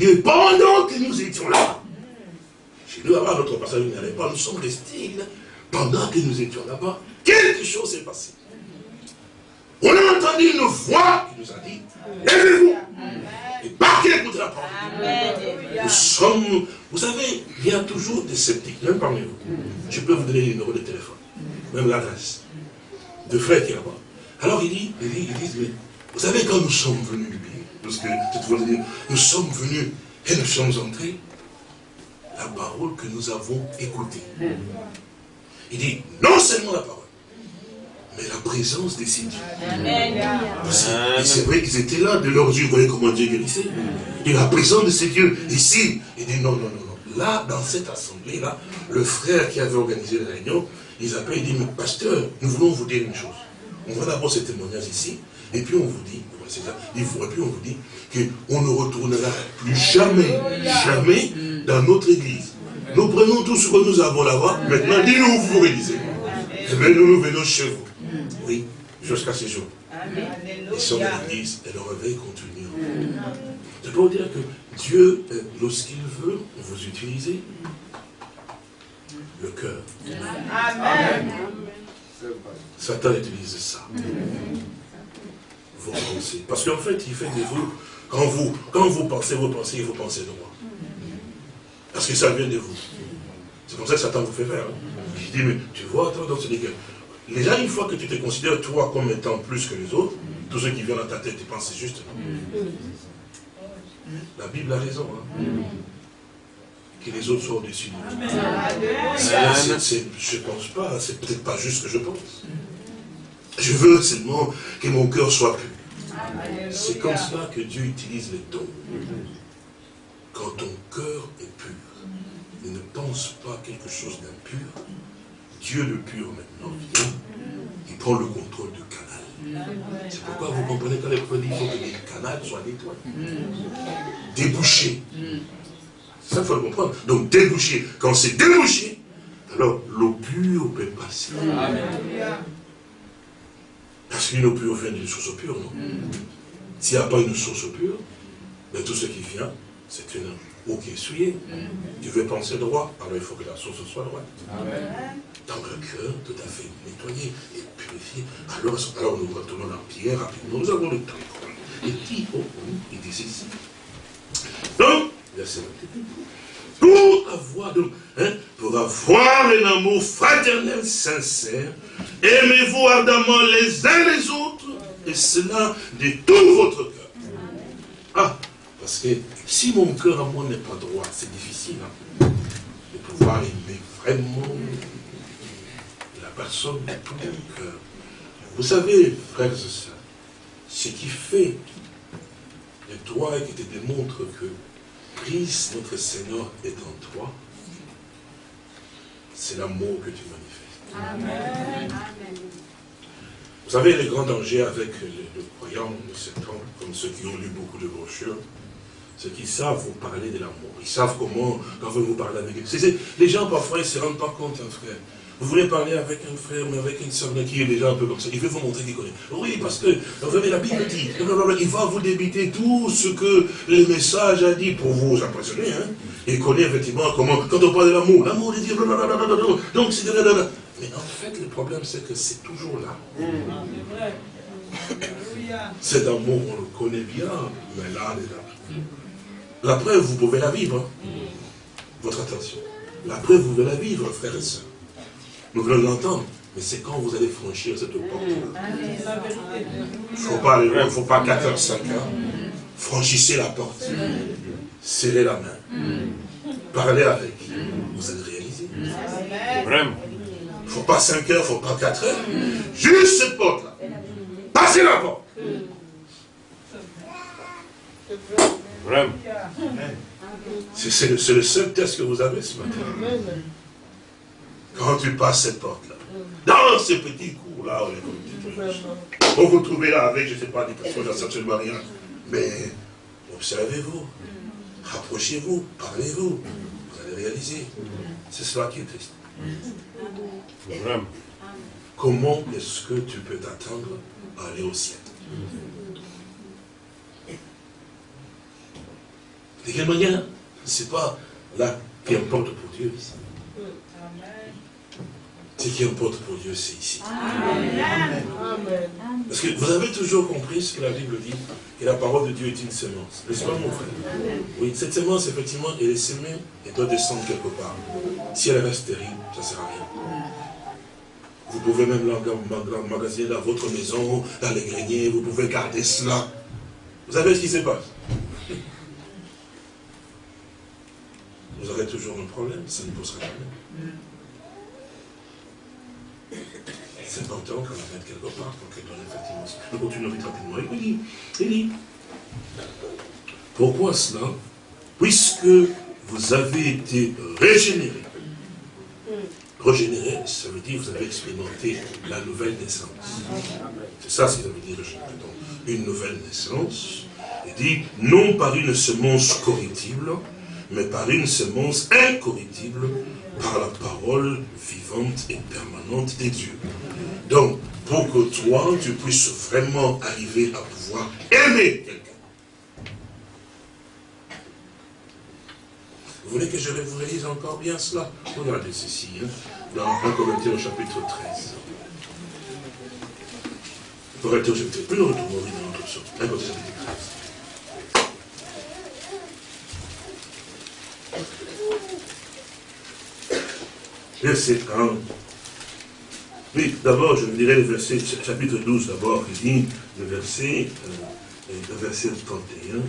Il dit, pendant que nous étions là, chez nous là-bas, notre passage n'allait pas, nous sommes restés là, pendant que nous étions là-bas, quelque chose s'est passé. On a entendu une voix qui nous a dit, lèvez-vous et partez contre la parole. Nous sommes, vous savez, il y a toujours des sceptiques, même parmi vous. Je peux vous donner les numéros de téléphone, même l'adresse, de frères qui là-bas. Alors il dit, il dit, il dit, mais vous savez quand nous sommes venus du pays, parce que nous sommes venus et nous sommes entrés, la parole que nous avons écoutée. Il dit, non seulement la parole, mais la présence des. Et c'est vrai qu'ils étaient là de leurs yeux, vous voyez comment Dieu guérissait. Et la présence de ces dieux, ici, il dit non, non, non, non. Là, dans cette assemblée-là, le frère qui avait organisé la réunion, ils appellent, il dit, mais pasteur, nous voulons vous dire une chose. On va d'abord ce témoignage ici, et puis on vous dit, et puis on vous dit qu'on ne retournera plus jamais, jamais dans notre église. Nous prenons tout ce que nous avons là-bas, maintenant dis-nous où vous réalisez. Eh bien, nous, nous venons chez vous. Oui, jusqu'à ce jour. Ils sont dans l'église et le réveil continue. Je peux vous dire que Dieu, euh, lorsqu'il veut vous utiliser, le cœur. Amen. Satan utilise ça. Vos pensées. Parce qu'en fait, il fait de vous, quand vous, quand vous pensez vos pensées, il faut penser droit. Parce que ça vient de vous. C'est pour ça que Satan vous fait faire. Hein. Il dit, mais tu vois, attends, dans ce que Déjà, une fois que tu te considères toi comme étant plus que les autres, tous ceux qui viennent dans ta tête, tu penses c'est juste. La Bible a raison. Hein. Que les autres soient au-dessus de nous. Je ne pense pas, c'est peut-être pas juste ce que je pense. Je veux seulement que mon cœur soit pur. C'est comme cela que Dieu utilise les dons. Quand ton cœur est pur, ne pense pas quelque chose d'impur, Dieu le pur maintenant vient, il prend le contrôle du canal. C'est pourquoi vous comprenez quand les produits, il faut que les canaux soient nettoyés. Débouchés. Ça, il faut le comprendre. Donc, débouché. Quand c'est débouché, alors l'eau pure peut passer. Parce qu'une eau pure vient d'une source pure, non? S'il n'y a pas une source pure, ben, tout ce qui vient, c'est une eau qui est souillée. Tu veux penser droit, alors il faut que la source soit droite. Amen dans le cœur tout à fait nettoyé et purifié. Alors, alors nous retournons dans Pierre rapidement. Nous avons le temps. Et dit, oh, oh, il dit ceci. Donc, pour avoir, hein, pour avoir un amour fraternel sincère, aimez-vous ardemment les uns les autres, et cela de tout votre cœur. Ah, parce que si mon cœur à moi n'est pas droit, c'est difficile hein, de pouvoir aimer vraiment personne de tout mon cœur. Vous savez, frères et sœurs, ce qui fait de toi et qui te démontre que Christ, notre Seigneur, est en toi, c'est l'amour que tu manifestes. Amen. Vous savez, les grands dangers avec le, croyant de ce temps, comme ceux qui ont lu beaucoup de brochures, c'est qu'ils savent vous parler de l'amour. Ils savent comment, quand vous vous parlez avec eux. Les gens, parfois, ils ne se rendent pas compte, un hein, frère. Vous voulez parler avec un frère, mais avec une soeur qui est déjà un peu comme ça. Il veut vous montrer qu'il connaît. Oui, parce que, vous avez la Bible dit, il va vous débiter tout ce que le message a dit pour vous impressionner. Hein. Il connaît effectivement comment, quand on parle de l'amour, l'amour, il dit, donc c'est Mais en fait, le problème, c'est que c'est toujours là. Cet amour, on le connaît bien, mais là, là. La preuve, vous pouvez la vivre. Hein. Votre attention. La preuve, vous pouvez la vivre, frères et sœurs. Nous voulons l'entendre. Mais c'est quand vous allez franchir cette porte-là. Il ne faut pas aller loin, il ne faut pas 4 heures, 5 heures. Franchissez la porte. Serrez la main. Parlez avec. Vous allez réaliser. Vraiment. Il ne faut pas 5 heures, il ne faut pas 4 heures. Juste cette porte-là. Passez la porte. Vraiment. C'est le, le seul test que vous avez ce matin. Quand tu passes cette porte-là, dans ce petit cours-là, on vous trouvez là avec, je ne sais pas, des personnes absolument rien. Mais observez-vous, rapprochez-vous, parlez-vous, vous allez réaliser. C'est cela qui est triste. Comment est-ce que tu peux t'attendre à aller au ciel? De quelle manière? Ce n'est pas là qui importe pour Dieu ici. Ce qui importe pour Dieu, c'est ici. Parce que vous avez toujours compris ce que la Bible dit, que la parole de Dieu est une semence. N'est-ce pas, mon frère? Oui, cette semence, effectivement, elle est semée et doit descendre quelque part. Si elle reste terrible, ça ne sert à rien. Vous pouvez même l'emmagasiner dans votre maison, dans les greniers, vous pouvez garder cela. Vous savez ce qui se passe? Vous aurez toujours un problème, ça ne posera pas 50 ans qu'on la mette quelque part pour qu'elle donne effectivement. Nous continuons vite rapidement. Il dit, il dit, pourquoi cela? Puisque vous avez été régénérés. Régénéré, ça veut dire que vous avez expérimenté la nouvelle naissance. C'est ça, ce que ça veut dire Une nouvelle naissance. Il dit, non par une semence corruptible, mais par une semence incorruptible, par la parole vivante et permanente des dieux. Donc, pour que toi, tu puisses vraiment arriver à pouvoir aimer quelqu'un. Vous voulez que je vous relise encore bien cela? Regardez ceci, hein, dans 1 Corinthiens au chapitre 13. Corinthiens au chapitre 13. Nous retournons dans notre 1 Corinthiens chapitre 13. Verset 1. Oui, d'abord, je dirais le verset, chapitre 12 d'abord, il dit, le verset, euh, le verset 31.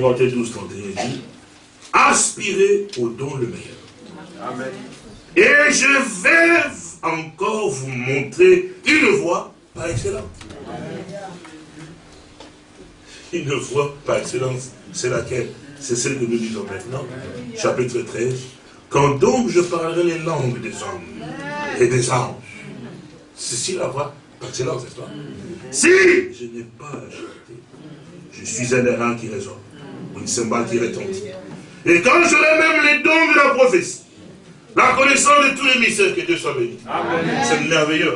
Corinthiens 12, 31 dit, aspirez au don le meilleur. Amen. Et je vais encore vous montrer une voie par excellence. Une voie par excellence, c'est laquelle? C'est celle que nous lisons maintenant, chapitre 13. Quand donc je parlerai les langues des hommes et des anges, ceci la voix par excellence, n'est-ce pas? Si je n'ai pas chanter, je suis un errant qui résonne, une cymbale qui retentit. Et quand j'aurai même les dons de la prophétie, la connaissance de tous les mystères, que Dieu soit béni. C'est merveilleux.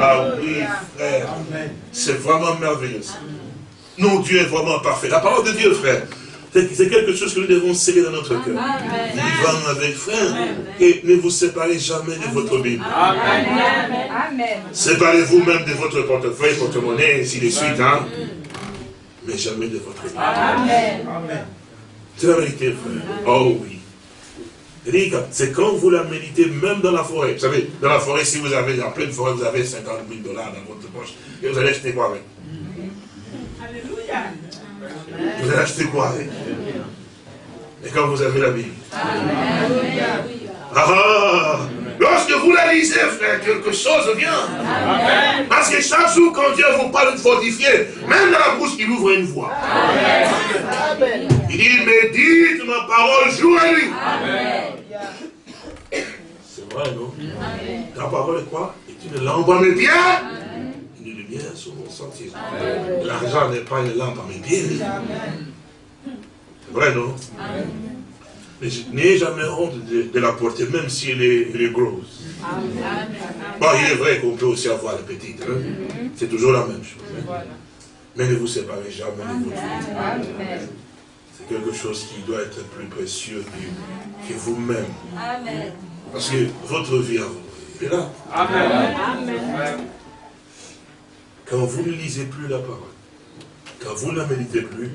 Ah oui, frère. C'est vraiment merveilleux. Non, Dieu est vraiment parfait. La parole de Dieu, frère, c'est quelque chose que nous devons sceller dans notre cœur. Vivant avec frère. Et ne vous séparez jamais de votre Bible. Séparez-vous même de votre portefeuille, porte-monnaie, ainsi de suite. Hein? Mais jamais de votre Bible. Amen. C'est la vérité, frère. Oh oui. C'est quand vous la méditez, même dans la forêt. Vous savez, dans la forêt, si vous avez, en pleine forêt, vous avez 50 000 dollars dans votre poche, et vous allez acheter quoi avec? Alléluia. Vous allez acheter quoi Et quand vous avez la Bible ah, Lorsque vous la lisez, frère, quelque chose vient. Parce que chaque jour, quand Dieu vous parle de fortifier, même dans la bouche, il ouvre une voie. Il dit, médite ma parole jour et nuit. C'est vrai, non? Ta parole est quoi? Et tu ne l'envoies mes bien lumière sur mon sentier. L'argent n'est pas une lampe à mes pieds. C'est vrai, non? Mais je n'ai jamais honte de, la porter, même si elle est, grosse. Bon, il est vrai qu'on peut aussi avoir la petite. Hein. C'est toujours la même chose. Mais ne vous séparez jamais de votre vie. C'est quelque chose qui doit être plus précieux que, vous-même. Parce que votre vie à vous est là. Amen. Quand vous ne lisez plus la parole, quand vous ne la méditez plus,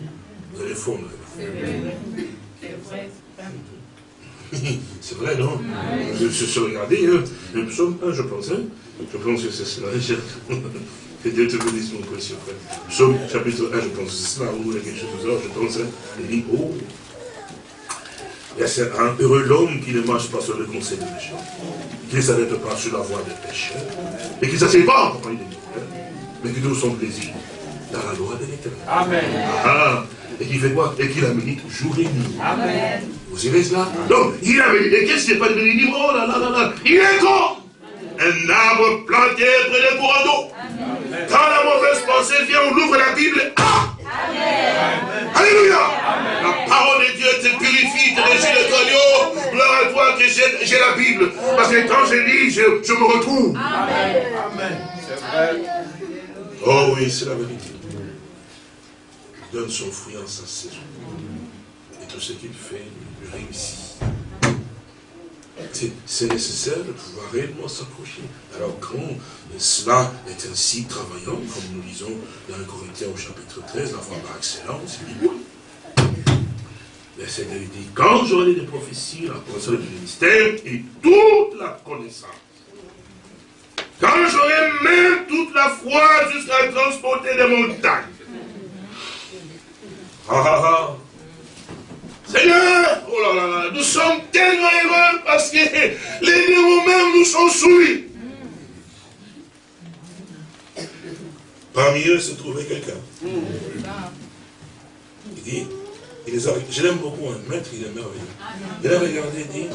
vous allez fondre. C'est vrai, non? Je suis regardé, hein, le psaume 1, je pense, hein. je pense que c'est cela. Que Dieu te bénisse, mon précieux frère. Psaume chapitre 1, je pense que c'est cela, ou quelque chose de ça, je pense, hein. il dit, oh, c'est un heureux l'homme qui ne marche pas sur le conseil des méchants, qui ne s'arrête pas sur la voie des pécheurs, et qui ne s'assied pas en compagnie des mais qui trouve son plaisir dans la loi de l'éternel. Amen. Ah, et qui fait quoi? Et qui la médite jour et nuit. Amen. Vous savez cela? Donc, il a médité. Et qu'est-ce qui n'est pas de méditer Oh là là là là Il est comme un arbre planté près des courants d'eau. Quand la mauvaise pensée vient, on ouvre la Bible. Ah Amen. Alléluia La parole de Dieu te purifie, te régit le cœur. Gloire à toi que j'ai la Bible. Parce que quand je lis, je, je me retrouve. Amen. Amen. C'est vrai. Oh oui, c'est la vérité. Il donne son fruit en sa saison. Et tout ce qu'il fait, il réussit. C'est nécessaire de pouvoir réellement s'approcher. Alors quand cela est ainsi travaillant, comme nous lisons dans le Corinthiens au chapitre 13, la foi par excellence, il dit oui. Verset dit, quand j'aurai des prophéties, la connaissance du ministère et toute la connaissance quand j'aurai même toute la foi jusqu'à transporter des montagnes. Ah, ah, ah. Seigneur, oh là là, nous sommes tellement heureux parce que les démons même nous sont soumis. Parmi eux se trouvait quelqu'un. Il dit, il je l'aime beaucoup, un maître, il est merveilleux. Il a regardé et dit,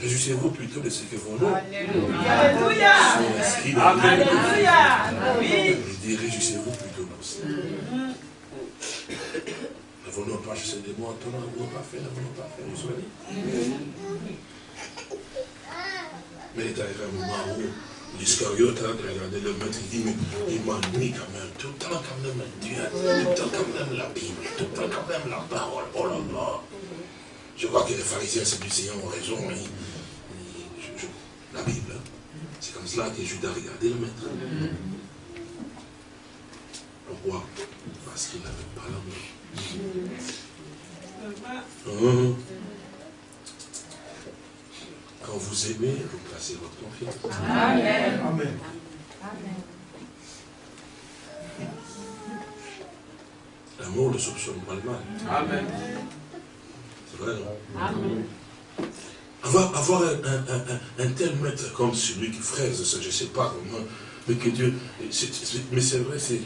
réjouissez-vous plutôt de ce que vos noms Alléluia. Alléluia. Il dit, réjouissez-vous plutôt de ça. Ne voulons pas chasser des mots en ton ne voulons pas faire, ne voulons pas faire, vous soyez. Mais il est arrivé un moment où L'Iscariote a regardé le maître, il dit, mais il m'ennuie quand même, tout le temps quand même Dieu, tout le temps quand même la Bible, tout le temps quand même la parole, oh là là. Je vois que les pharisiens et les Seigneur ont raison, mais la Bible, c'est comme cela que Judas a regardé le maître. Pourquoi Parce qu'il n'avait pas l'amour. Quand vous aimez, vous placez votre confiance. Amen. Amen. L'amour ne soupçonne pas le mal. Amen. C'est vrai, non? Amen. Avoir, un, tel maître comme celui qui fraise, je ne sais pas comment, mais que Dieu, mais c'est vrai, c'est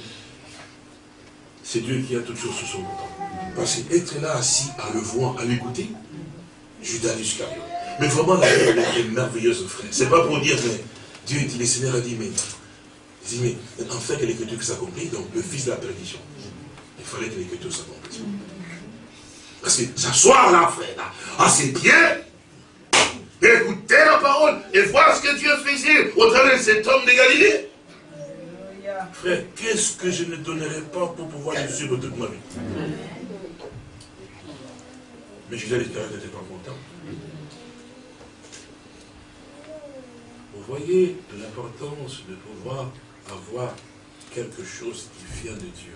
c'est Dieu qui a toutes choses sous son contrôle. Parce qu'être là assis à le voir, à l'écouter, Judas Iscariot, mais vraiment, la Bible est merveilleuse, frère. C'est pas pour dire, mais Dieu, le Seigneur a dit, mais, il dit, mais en fait, que l'écriture s'accomplit, donc le fils de la perdition. Il fallait que l'écriture s'accomplisse. Parce que s'asseoir là, frère, ah, c'est bien. Écoutez la parole et voir ce que Dieu faisait au travers de cet homme de Galilée. Frère, qu'est-ce que je ne donnerais pas pour pouvoir le suivre toute ma vie? Mais Jésus n'était pas content. voyez l'importance de pouvoir avoir quelque chose qui vient de Dieu,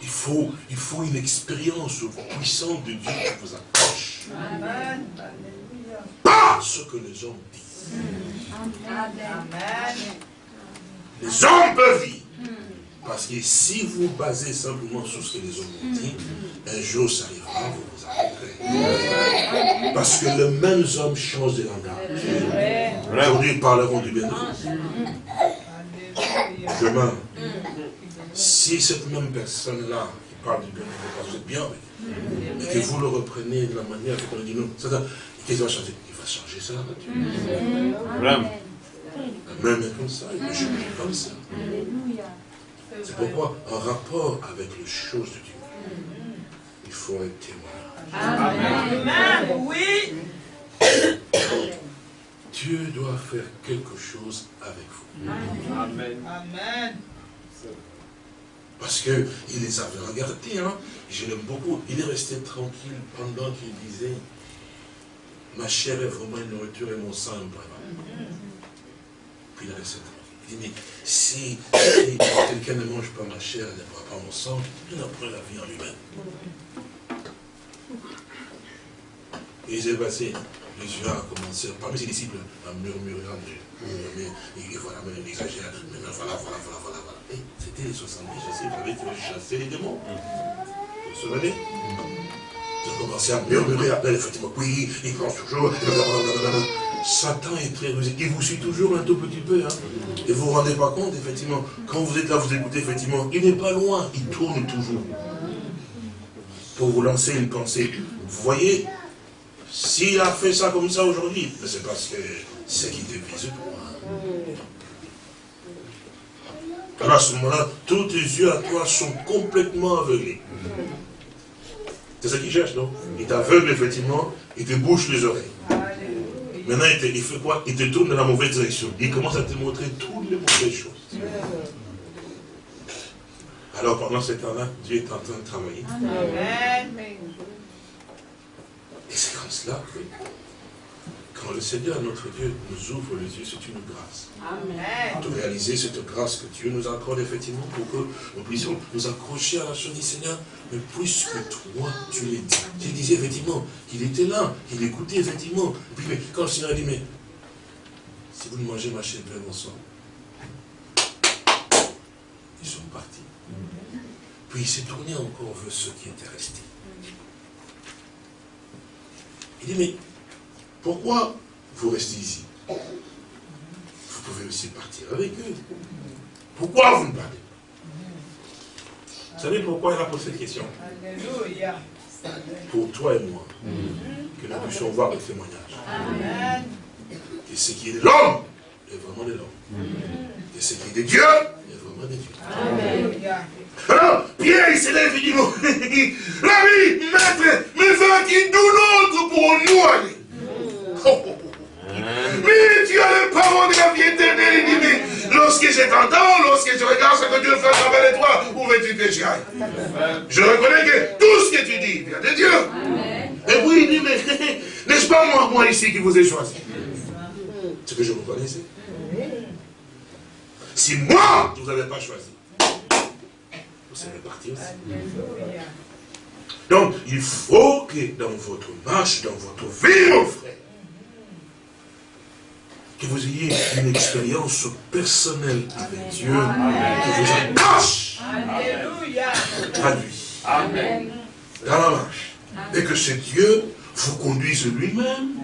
Il faut, il faut une expérience puissante de Dieu qui vous Pas ce que les hommes disent. Les hommes peuvent dire. Parce que si vous basez simplement sur ce que les hommes ont dit, un jour ça arrivera, vous vous arrêterez. Parce que les mêmes hommes changent de langage. Aujourd'hui, ils parleront du bien. Demain, si cette même personne-là parle du bien de vous, vous bien avec que vous le reprenez de la manière qu'on dit non, qu'est-ce qu'il va changer? Il va changer ça, Amen. Même comme ça, il va changer comme ça. C'est pourquoi, en rapport avec les choses de Dieu, il faut un témoignage. Amen. Oui. Dieu doit faire quelque chose avec vous. Amen. Amen. Parce qu'il les avait regardés, hein. je l'aime beaucoup. Il est resté tranquille pendant qu'il disait Ma chair est vraiment une nourriture et mon sang est un Puis il a resté tranquille. Il dit, mais si, quelqu'un ne mange pas ma chair, ne boit pas mon sang, il n'a pas la vie en lui-même. Et il s'est passé. Jésus a commencé, parmi ses disciples, à murmurer, à murmurer, et voilà, mais il exagère, maintenant voilà, voilà, voilà, voilà, voilà. Et c'était les 70, je sais, il fallait chasser les démons. Vous vous souvenez? Ils ont commencé à murmurer, après, effectivement, oui, il pense toujours, Satan est très rusé. Il vous suit toujours un tout petit peu. Hein. Et vous ne vous rendez pas compte, effectivement, quand vous êtes là, vous écoutez, effectivement, il n'est pas loin, il tourne toujours. Pour vous lancer une pensée. Vous voyez, s'il a fait ça comme ça aujourd'hui, c'est parce que c'est qui te vise toi. Alors à ce moment-là, tous tes yeux à toi sont complètement aveuglés. C'est ça qu'il cherche, non? Il t'aveugle, effectivement, il te bouche les oreilles. Maintenant, il, fait quoi? Il te tourne dans la mauvaise direction. Il commence à te montrer toutes les mauvaises choses. Alors, pendant ce temps-là, Dieu est en train de travailler. Et c'est comme cela que quand le Seigneur, notre Dieu, nous ouvre les yeux, c'est une grâce. Amen. De réaliser cette grâce que Dieu nous accorde effectivement pour que nous puissions nous accrocher à la chose du Seigneur, mais puisque toi, tu l'es dit. Je disais effectivement qu'il était là, qu'il écoutait effectivement. Et puis quand le Seigneur a dit, mais si vous ne mangez ma chair, mon sang, ils sont partis. Puis il s'est tourné encore vers ceux qui étaient restés. Il dit, mais pourquoi vous restez ici? Vous pouvez aussi partir avec eux. Pourquoi vous ne partez pas? Vous savez pourquoi il a posé cette question? Alléluia. Pour toi et moi, que nous puissions voir le témoignage. Que ce qui est de l'homme est vraiment de l'homme. Et ce qui est de Dieu de. Amen. Alors, Pierre, il s'élève et dit, l'ami, maître, mais va-t-il d'où l'autre pour nous aller oh, oh, oh, Mais tu as le parole de la vie éternelle. Il dit, mais lorsque je t'entends, lorsque je regarde ce que Dieu fait à travers toi, où veux-tu que j'y aille? Je reconnais que tout ce que tu dis vient de Dieu. Et puis il dit, mais n'est-ce pas moi, moi ici qui vous ai choisi? C'est que je vous connaissais. Si moi, je ne vous avais pas choisi, parti aussi. Donc, il faut que dans votre marche, dans votre vie, mon frère, que vous ayez une expérience personnelle avec Dieu, qui vous attache à lui, Amen. dans la marche. Et que ce Dieu vous conduise lui-même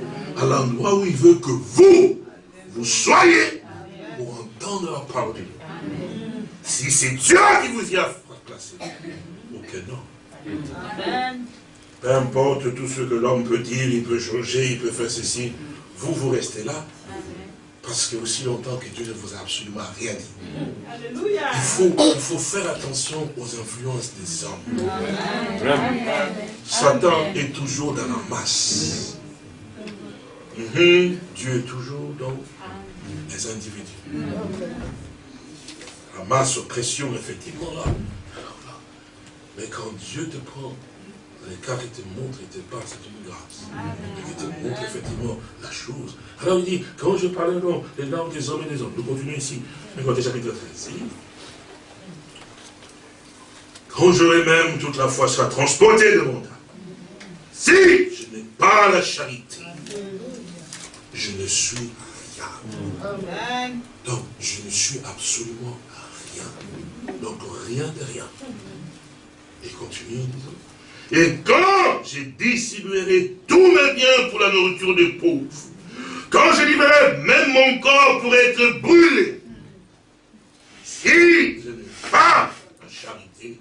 à l'endroit où il veut que vous, vous soyez entendre la parole de Dieu. Si c'est Dieu qui vous y a aucun homme. Peu importe tout ce que l'homme peut dire, il peut changer, il peut faire ceci. Vous, vous restez là. Parce que aussi longtemps que Dieu ne vous a absolument rien dit. Il faut, il faut faire attention aux influences des hommes. Satan est toujours dans la masse. Mhm. Dieu est toujours dans les individus. La masse pression, effectivement, là. Mais quand Dieu te prend, car il te montre, il te parle, c'est une grâce. Il te montre effectivement la chose. Alors il dit, quand je parle des langues des hommes et des hommes, nous continuons ici, Matthieu chapitre 13. Quand j'aurai même toute la foi sera transportée de mon âme, si je n'ai pas la charité, je ne suis Donc, je ne suis absolument rien. Donc, rien de rien. Et continue Et quand je distribuerai tous mes biens pour la nourriture des pauvres, quand je livrerai même mon corps pour être brûlé, si je n'ai pas la charité,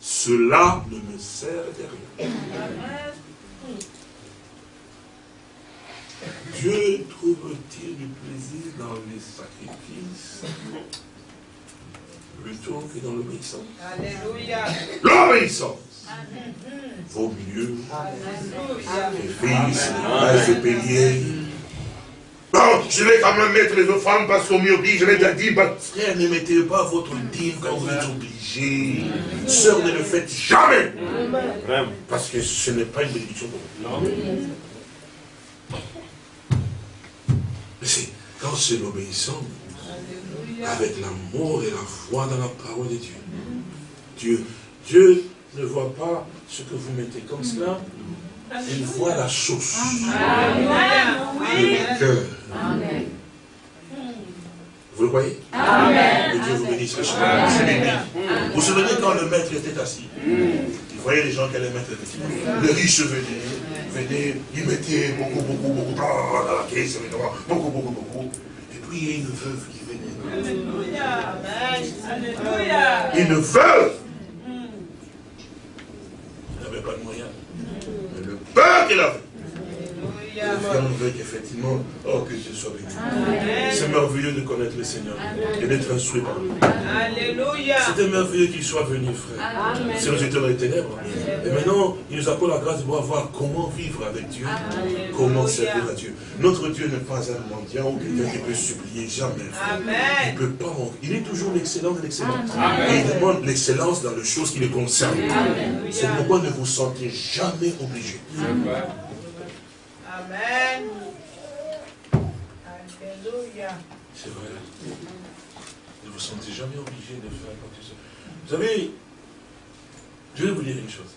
cela ne me sert de rien. Dieu trouve-t-il du plaisir dans les sacrifices plutôt que dans l'obéissance? Alléluia. L'obéissance vaut mieux que fils, et payer. Bon, je vais quand même mettre les offrandes parce qu'on m'oblige. Je vais dire, dit, bah, frère, ne mettez pas votre dîme quand vous êtes obligé. Sœur, ne le faites jamais. Parce que ce n'est pas une bénédiction pour vous. Quand c'est l'obéissance, avec l'amour et la foi dans la parole de Dieu. Dieu, Dieu ne voit pas ce que vous mettez comme cela, il voit la source. Le cœur. Vous le voyez? Amen. Que Dieu vous bénisse. Vous vous souvenez quand le maître était assis? Vous voyez les gens qui allaient mettre le riche venait, venait, il mettait beaucoup, beaucoup, beaucoup caisse, beaucoup, beaucoup, beaucoup. Et puis il y a une veuve qui Alléluia. Alléluia. Une veuve. Il n'avait pas de moyens. Mais le peur qu'il avait. Je veut qu'effectivement, oh, que Dieu soit béni. C'est merveilleux de connaître le Seigneur et d'être instruit par lui. C'était merveilleux qu'il soit venu, frère. C'est nous étions dans les ténèbres. Et maintenant, il nous accorde la grâce de pouvoir voir comment vivre avec Dieu, comment servir à Dieu. Notre Dieu n'est pas un mendiant ou quelqu'un qui peut supplier jamais. Il ne peut pas Il est toujours l'excellent de l'excellence. Et il demande l'excellence dans les choses qui le concernent. C'est pourquoi ne vous sentez jamais obligé. Amen. Alléluia. C'est vrai. Ne vous sentez jamais obligé de faire quoi que ce soit. Vous savez, je vais vous dire une chose.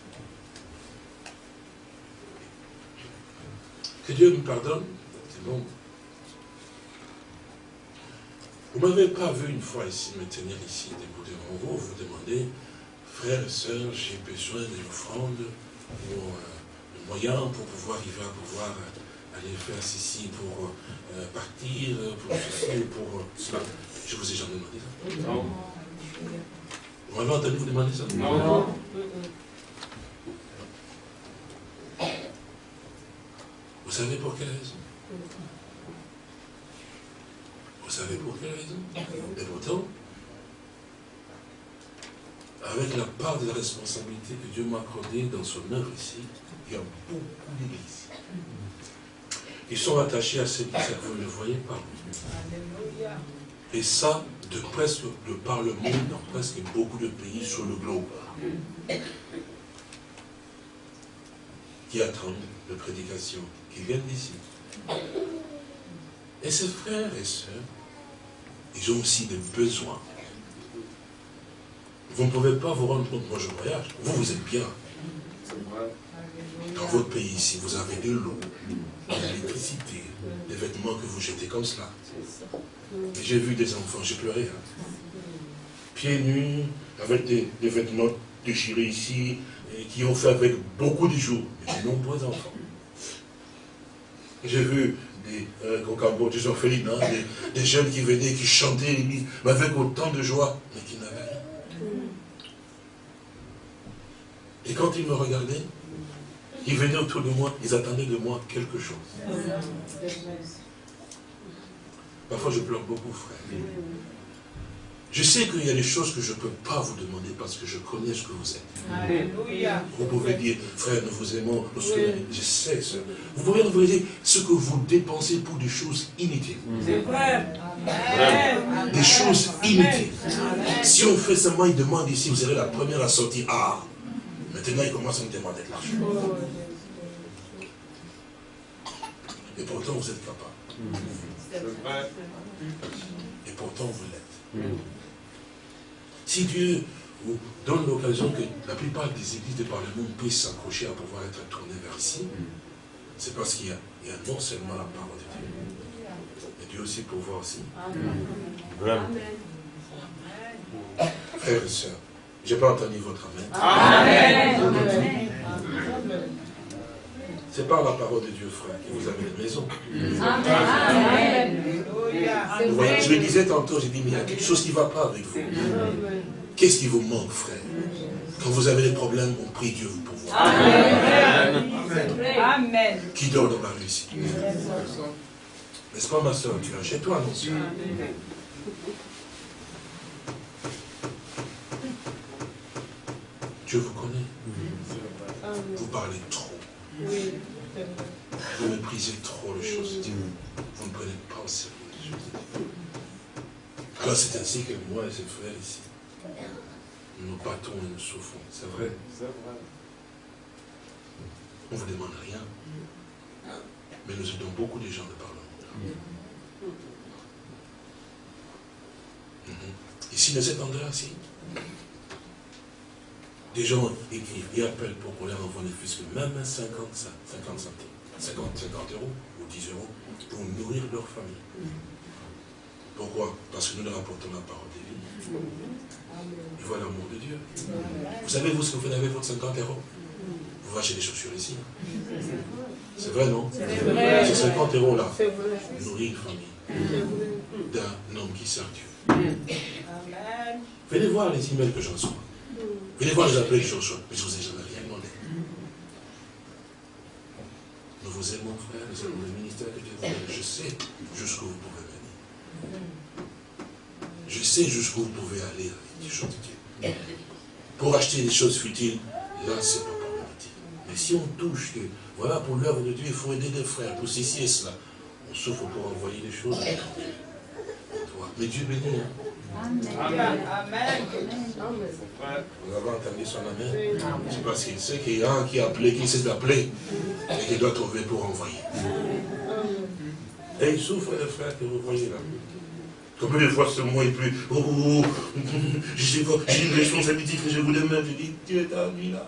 Que Dieu nous pardonne, c'est bon. Vous ne m'avez pas vu une fois ici me tenir ici, debout devant vous, vous demandez, frères et sœurs, j'ai besoin d'une offrande pour euh, moyens pour pouvoir arriver à pouvoir aller faire ceci pour partir, pour ceci, pour cela. Je vous ai jamais demandé ça. Non. Vous m'avez entendu vous demander ça Non. Vous savez pour quelle raison? Vous savez pour quelle raison? Et pourtant, avec la part de la responsabilité que Dieu m'a accordée dans son œuvre ici, il y a beaucoup d'églises qui sont attachés à ce qui vous ne le voyez pas. Et ça, de presque de par le monde, dans presque beaucoup de pays sur le globe, qui attendent de prédication qui viennent d'ici. Et ces frères et sœurs, ils ont aussi des besoins. Vous ne pouvez pas vous rendre compte, moi je voyage, vous, vous êtes bien. Dans votre pays ici, vous avez de l'eau, de l'électricité, des vêtements que vous jetez comme cela. J'ai vu des enfants, j'ai pleuré. Hein. Pieds nus, avec des, vêtements déchirés ici, et qui ont fait avec beaucoup de jours, de nombreux enfants. J'ai vu des, euh, des orphelines, hein, des, jeunes qui venaient, qui chantaient mais avec autant de joie, mais qui n'avaient rien. Et quand ils me regardaient, ils venaient autour de moi, ils attendaient de moi quelque chose. Parfois je pleure beaucoup, frère. Je sais qu'il y a des choses que je ne peux pas vous demander parce que je connais ce que vous êtes. Vous pouvez dire, frère, nous vous aimons, nous je sais ça. Vous pouvez nous dire ce que vous dépensez pour des choses inutiles. Des choses inutiles. Si on fait seulement une demande ici, vous serez la première à sortir. Ah, maintenant il commence à me demander de l'argent. Et pourtant vous êtes capable. Et pourtant vous l'êtes. Si Dieu vous donne l'occasion que la plupart des églises de par le monde puissent s'accrocher à pouvoir être tournées vers ici, c'est parce qu'il y, a non seulement la parole de Dieu, mais Dieu aussi pour voir aussi. Amen. Frères et sœurs, je n'ai pas entendu votre Amen. Amen. C'est par la parole de Dieu, frère, que vous avez une maison. Amen. je le disais tantôt, j'ai dit, mais il y a quelque chose qui ne va pas avec vous. Qu'est-ce qui vous manque, frère? Quand vous avez des problèmes, on prie Dieu vous pour Amen. Amen. Qui dort dans la rue ici? N'est-ce pas, ma soeur? Tu es chez toi, non Dieu vous connaît. Vous parlez trop. Vous méprisez trop les choses de Dieu. Vous ne prenez pas au sérieux les choses de Dieu. Alors c'est ainsi que moi et ses frères ici, nous battons et nous souffrons. C'est vrai. On ne vous demande rien. Mais nous aidons beaucoup de gens de par le monde. Mhm. Ici, dans cet endroit-ci, des gens écrivent et appellent pour qu'on leur envoie des fils, même 50, 50 centimes, 50, 50 euros ou 10 euros pour nourrir leur famille. Pourquoi? Parce que nous leur apportons la parole de vie. Ils voient l'amour de Dieu. Vous savez, vous, ce que vous faites avec votre 50 euros? Vous achetez des chaussures ici. C'est vrai, non? Ces 50 euros-là nourrir une famille d'un homme qui sert Dieu. Venez voir les emails que j'en reçois. Voir, je vous appelle Joshua, mais je ne vous ai jamais rien demandé. Nous vous aimons, frère, nous aimons le ministère que Dieu vous donne. Je sais jusqu'où vous pouvez venir. Je sais jusqu'où vous pouvez aller avec des choses de Dieu. Pour acheter des choses futiles, là, c'est pas problématique. Mais si on touche que, voilà, pour l'œuvre de Dieu, il faut aider des frères, pour ceci et cela, on souffre pour envoyer des choses. Mais Dieu bénit. Hein. Amen. Vous avez entendu son amen C'est parce qu'il sait qu'il y a un qui a appelé, qui sait d'appeler, et qu'il doit trouver pour envoyer. Et il souffre, les frères, que vous voyez là. Combien de fois ce mot est plus, oh, oh, oh j'ai une responsabilité que je vous demande, je dis, Dieu est ami là.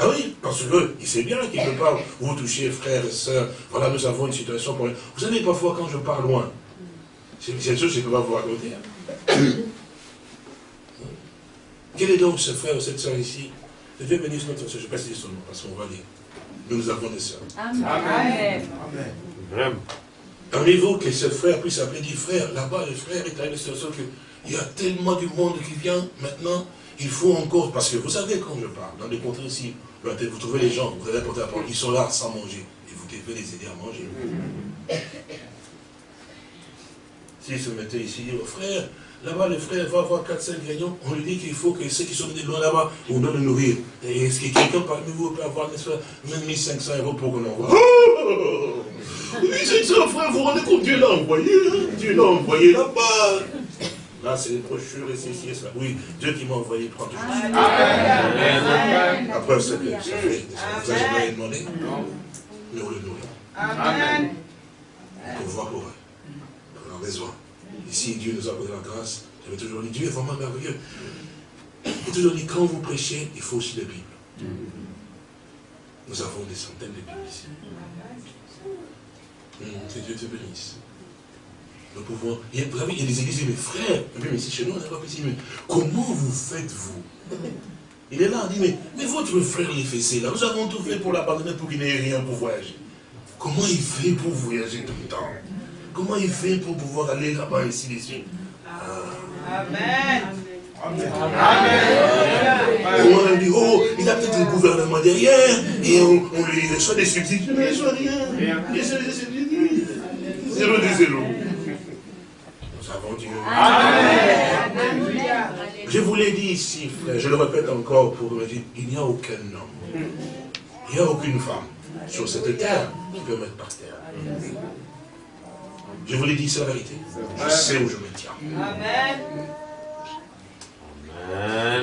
Ah oui, parce qu'il sait bien qu'il ne peut pas vous toucher, frères et sœurs. Voilà, nous avons une situation pour Vous savez, parfois, quand je pars loin, c'est une chose que je ne peux pas vous raconter. Hein. Quel est donc ce frère ou cette soeur ici? Dieu bénisse notre soeur, je précise son nom, parce qu'on va lire. Nous avons des soeurs. Amen. Amen. Amen. Parlez-vous que ce frère puisse appeler dit frère, là-bas, le frère est arrivé sur que il y a tellement du monde qui vient maintenant, il faut encore, parce que vous savez quand je parle, dans des contrées ici, vous trouvez les gens, vous allez porter la parole, ils sont là sans manger, et vous devez les aider à manger. S'ils se mettaient ici, oh frère, Là-bas, le frère va voir 4-5 gagnants, on lui dit qu'il faut que ceux qui sont venus loin là-bas, on doit le nourrir. Et est-ce que quelqu'un parmi vous peut avoir, même 1500 euros pour qu'on envoie? oh 1500 frère, vous vous rendez compte, Dieu l'a envoyé, hein? Dieu l'a envoyé là-bas. Là, c'est les brochures et ceci et cela. Oui, Dieu qui m'a envoyé prend toujours Amen. Après, c'est que ça fait Vous n'avez jamais demandé Mais on le nourrit. Amen. Pour voir pour eux. On a besoin. Ici, Dieu nous a donné la grâce. J'avais toujours dit, Dieu est vraiment merveilleux. J'ai toujours dit, quand vous prêchez, il faut aussi la Bible. Nous avons des centaines de Bibles ici. Hum, que Dieu te bénisse. Nous pouvons. Il y a, vous savez, il y a des églises, mais frère, même ici chez nous, on n'a pas ici, comment vous faites-vous Il est là, on dit, mais, mais votre frère les fessé là, nous avons tout fait pour l'abandonner pour qu'il n'ait rien pour voyager. Comment il fait pour voyager tout le temps? Comment il fait pour pouvoir aller là-bas, ici, ici Amen. Amen. On dit, oh, il a peut-être le gouvernement derrière, et on, lui reçoit des subsides. ne reçoit rien. Il reçoit des subsides. Zéro de zéro. Nous avons Dieu. Amen. Je vous l'ai dit ici, frère, je le répète encore pour vous dire, il n'y a aucun homme, il n'y a aucune femme sur cette terre qui peut mettre par terre. Je vous l'ai dit, c'est la vérité. Je sais où je me tiens. Amen.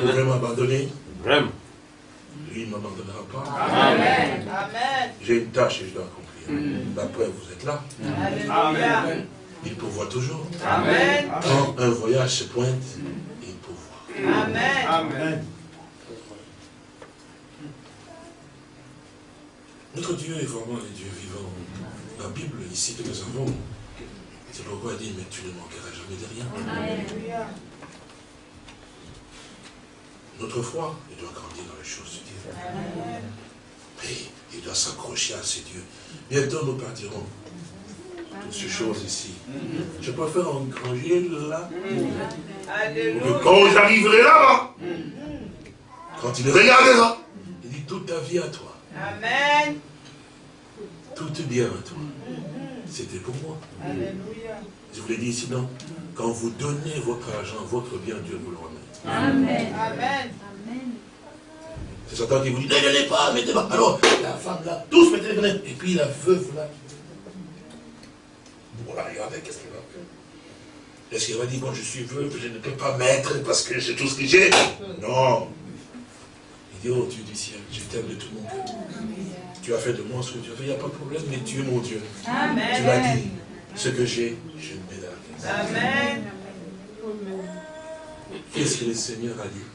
Vous pouvez m'abandonner? Vraiment. Lui ne m'abandonnera pas. Amen. J'ai une tâche et je dois accomplir. La preuve, vous êtes là. Amen. Il pourvoit toujours. Amen. Quand un voyage se pointe, il pourvoit. Amen. Amen. Notre Dieu est vraiment le Dieu vivant. La Bible ici que nous avons, c'est pourquoi il dit, mais tu ne manqueras jamais de rien. Notre foi, il doit grandir dans les choses de Dieu. Et il doit s'accrocher à ces dieux. Bientôt nous partirons. Toutes ces choses ici. Je peux faire un grand là. quand j'arriverai là-bas, quand il regardera, il dit toute ta vie à toi. Amen. Tout bien à toi. C'était pour moi. Je vous l'ai dit ici, non Quand vous donnez votre argent, votre bien, Dieu vous le remet. Amen. Amen. C'est Satan qui vous dit, ne donnez pas, mettez pas. Alors, la femme là, tous mettez les fenêtres. Et puis la veuve là. Voilà, regardez, qu'est-ce qu'il va faire Est-ce qu'il va dire, bon, je suis veuve, je ne peux pas mettre parce que j'ai tout ce que j'ai? Non. Il dit, oh Dieu du ciel, je t'aime de tout mon cœur. Tu as fait de moi ce que tu as fait, il n'y a pas de problème, mais tu es mon Dieu. Amen. Tu m'as dit, ce que j'ai, je ne mets Amen. Qu'est-ce que le Seigneur a dit?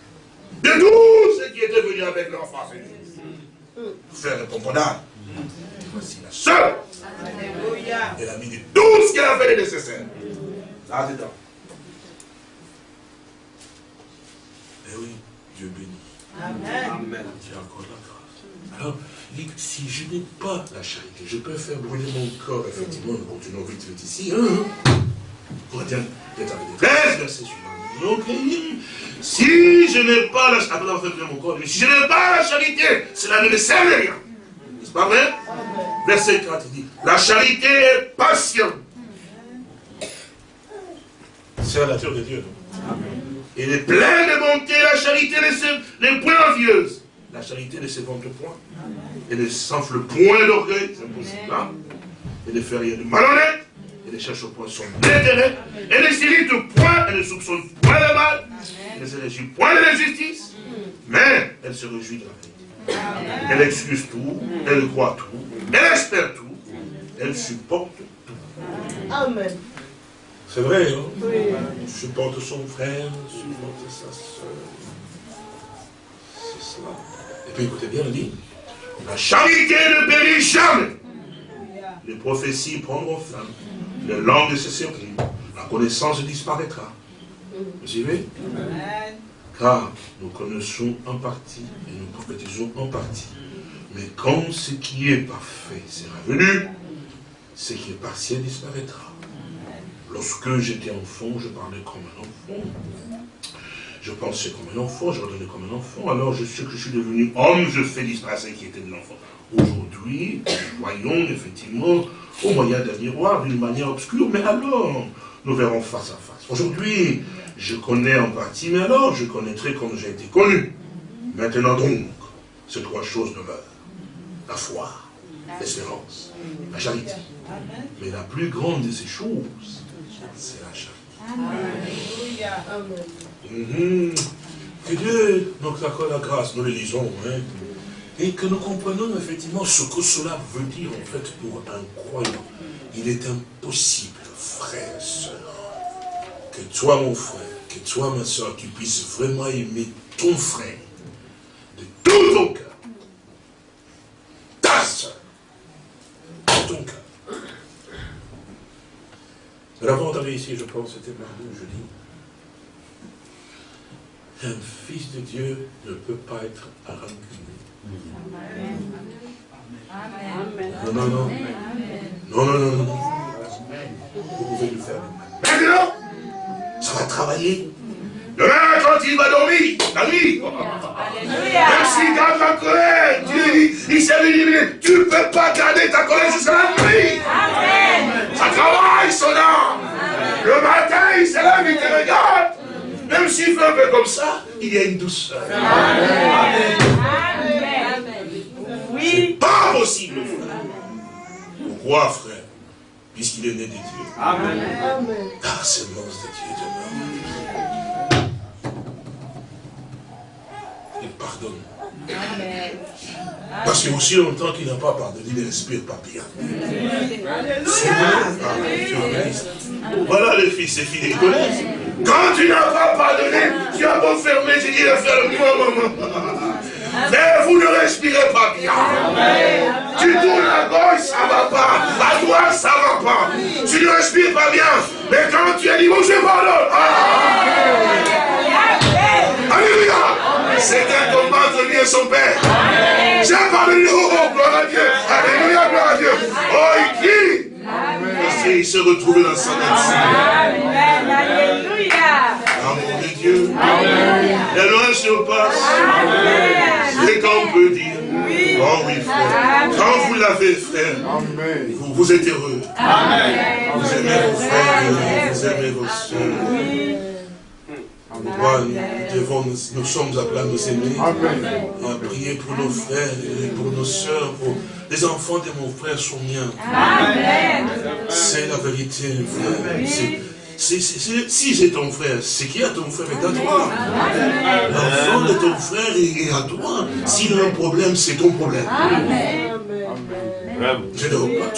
De tous ceux qui étaient venus avec leur face, faire le pomponnage. Voici la seule. Alléluia. Elle a mis de tout ce qu'elle a fait de nécessaire. Là-dedans. Eh oui, Dieu bénit. Amen. Amen. Tu as encore la grâce. Alors, si je n'ai pas la charité, je peux faire brûler mon corps, effectivement, nous continuons vite, vite ici. Hein? Corinthiens, verset suivant. Donc, si je n'ai pas la charité, mon corps, si je n'ai pas la charité, cela ne me sert à rien. N'est-ce pas vrai? Verset 4 il dit, la charité est patiente. C'est la nature de Dieu. Il est plein de bonté, la charité n'est point envieuse. La charité ne se vante point. Elle ne s'enfle point d'orgueil, c'est impossible. Hein? Elle ne fait rien de malhonnête. Elle ne cherche point son intérêt. Elle ne s'irrite point, elle ne soupçonne point le mal. Elle ne se réjouit point de l'injustice. Mais elle se réjouit de la vérité. Elle excuse tout, elle croit tout, elle espère tout, elle supporte tout. Amen. C'est vrai, hein? Oui. Supporte son frère, supporte sa soeur. C'est cela. Et puis écoutez bien, on dit, la charité ne périt jamais. Les prophéties prendront fin. Les langues se céderont. La connaissance disparaîtra. Vous suivez? Car nous connaissons en partie et nous prophétisons en partie. Mais quand ce qui est parfait sera venu, ce qui est partiel disparaîtra. Lorsque j'étais enfant, je parlais comme un enfant. Je pensais comme un enfant, je redonnais comme un enfant. Alors je sais que je suis devenu homme, je fais disparaître qui était de l'enfant. Aujourd'hui, nous voyons effectivement au moyen d'un miroir d'une manière obscure, mais alors nous verrons face à face. Aujourd'hui, je connais en partie, mais alors je connaîtrai comme j'ai été connu. Maintenant donc, ces trois choses demeurent. La foi, l'espérance, la charité. Mais la plus grande de ces choses, c'est la charité. Mhm. Que Dieu nous accorde la grâce, nous le lisons, hein, et que nous comprenions effectivement ce que cela veut dire en fait pour un croyant. Il est impossible, frère, sœur, que toi mon frère, que toi ma soeur, tu puisses vraiment aimer ton frère de tout ton cœur. Ta soeur, de ton cœur. Nous l'avons entendu ici, je pense, c'était mardi jeudi. Un fils de Dieu ne peut pas être rancunier. Non, non, non. Non, non, non, non. Vous pouvez le faire. Maintenant, ça va travailler. Demain, quand il va dormir, la nuit, même s'il garde la colère, Dieu, il s'est dit, tu ne peux pas garder ta colère jusqu'à la nuit. Ça travaille son âme. Le matin, il se lève, il te regarde. Même s'il fait un peu comme ça, il y a une douceur. Amen. Oui. Pas possible, frère. Pourquoi, frère? Puisqu'il est né de Dieu. Amen. Car semence de Dieu demeure. Il pardonne. Parce que aussi longtemps qu'il n'a pas pardonné, il ne respire pas bien. Voilà le fils et filles connaissent. Quand tu n'as pas pardonné, tu as beau fermer, j'ai dit, ferme-moi, maman. Mais vous ne respirez pas bien. Tu tournes à gauche, ça ne va pas. À droite, ça ne va pas. Tu ne respires pas bien. Mais quand tu as dit, bon, je pardonne. Ah. Alléluia. C'est un combat entre lui et son Père. J'ai pardonné. Oh, gloire à Dieu. Alléluia, gloire à Dieu. Oh, il crie. Parce qu'il se retrouve dans sa Amen. Alléluia. Amour de Dieu. La loi se passe. C'est qu'on peut dire. Oh oui, frère. Quand vous l'avez, frère, vous, vous êtes heureux. Vous aimez vos frères, vous aimez vos soeurs. Nous, devons, nous, sommes appelés à nous aimer, à prier pour nos frères et pour nos soeurs, pour les enfants de mon frère sont miens. C'est la vérité, frère si c'est ton frère, c'est qui a ton frère est à toi. L'enfant de ton frère est à toi. S'il a un problème, c'est ton problème. Tu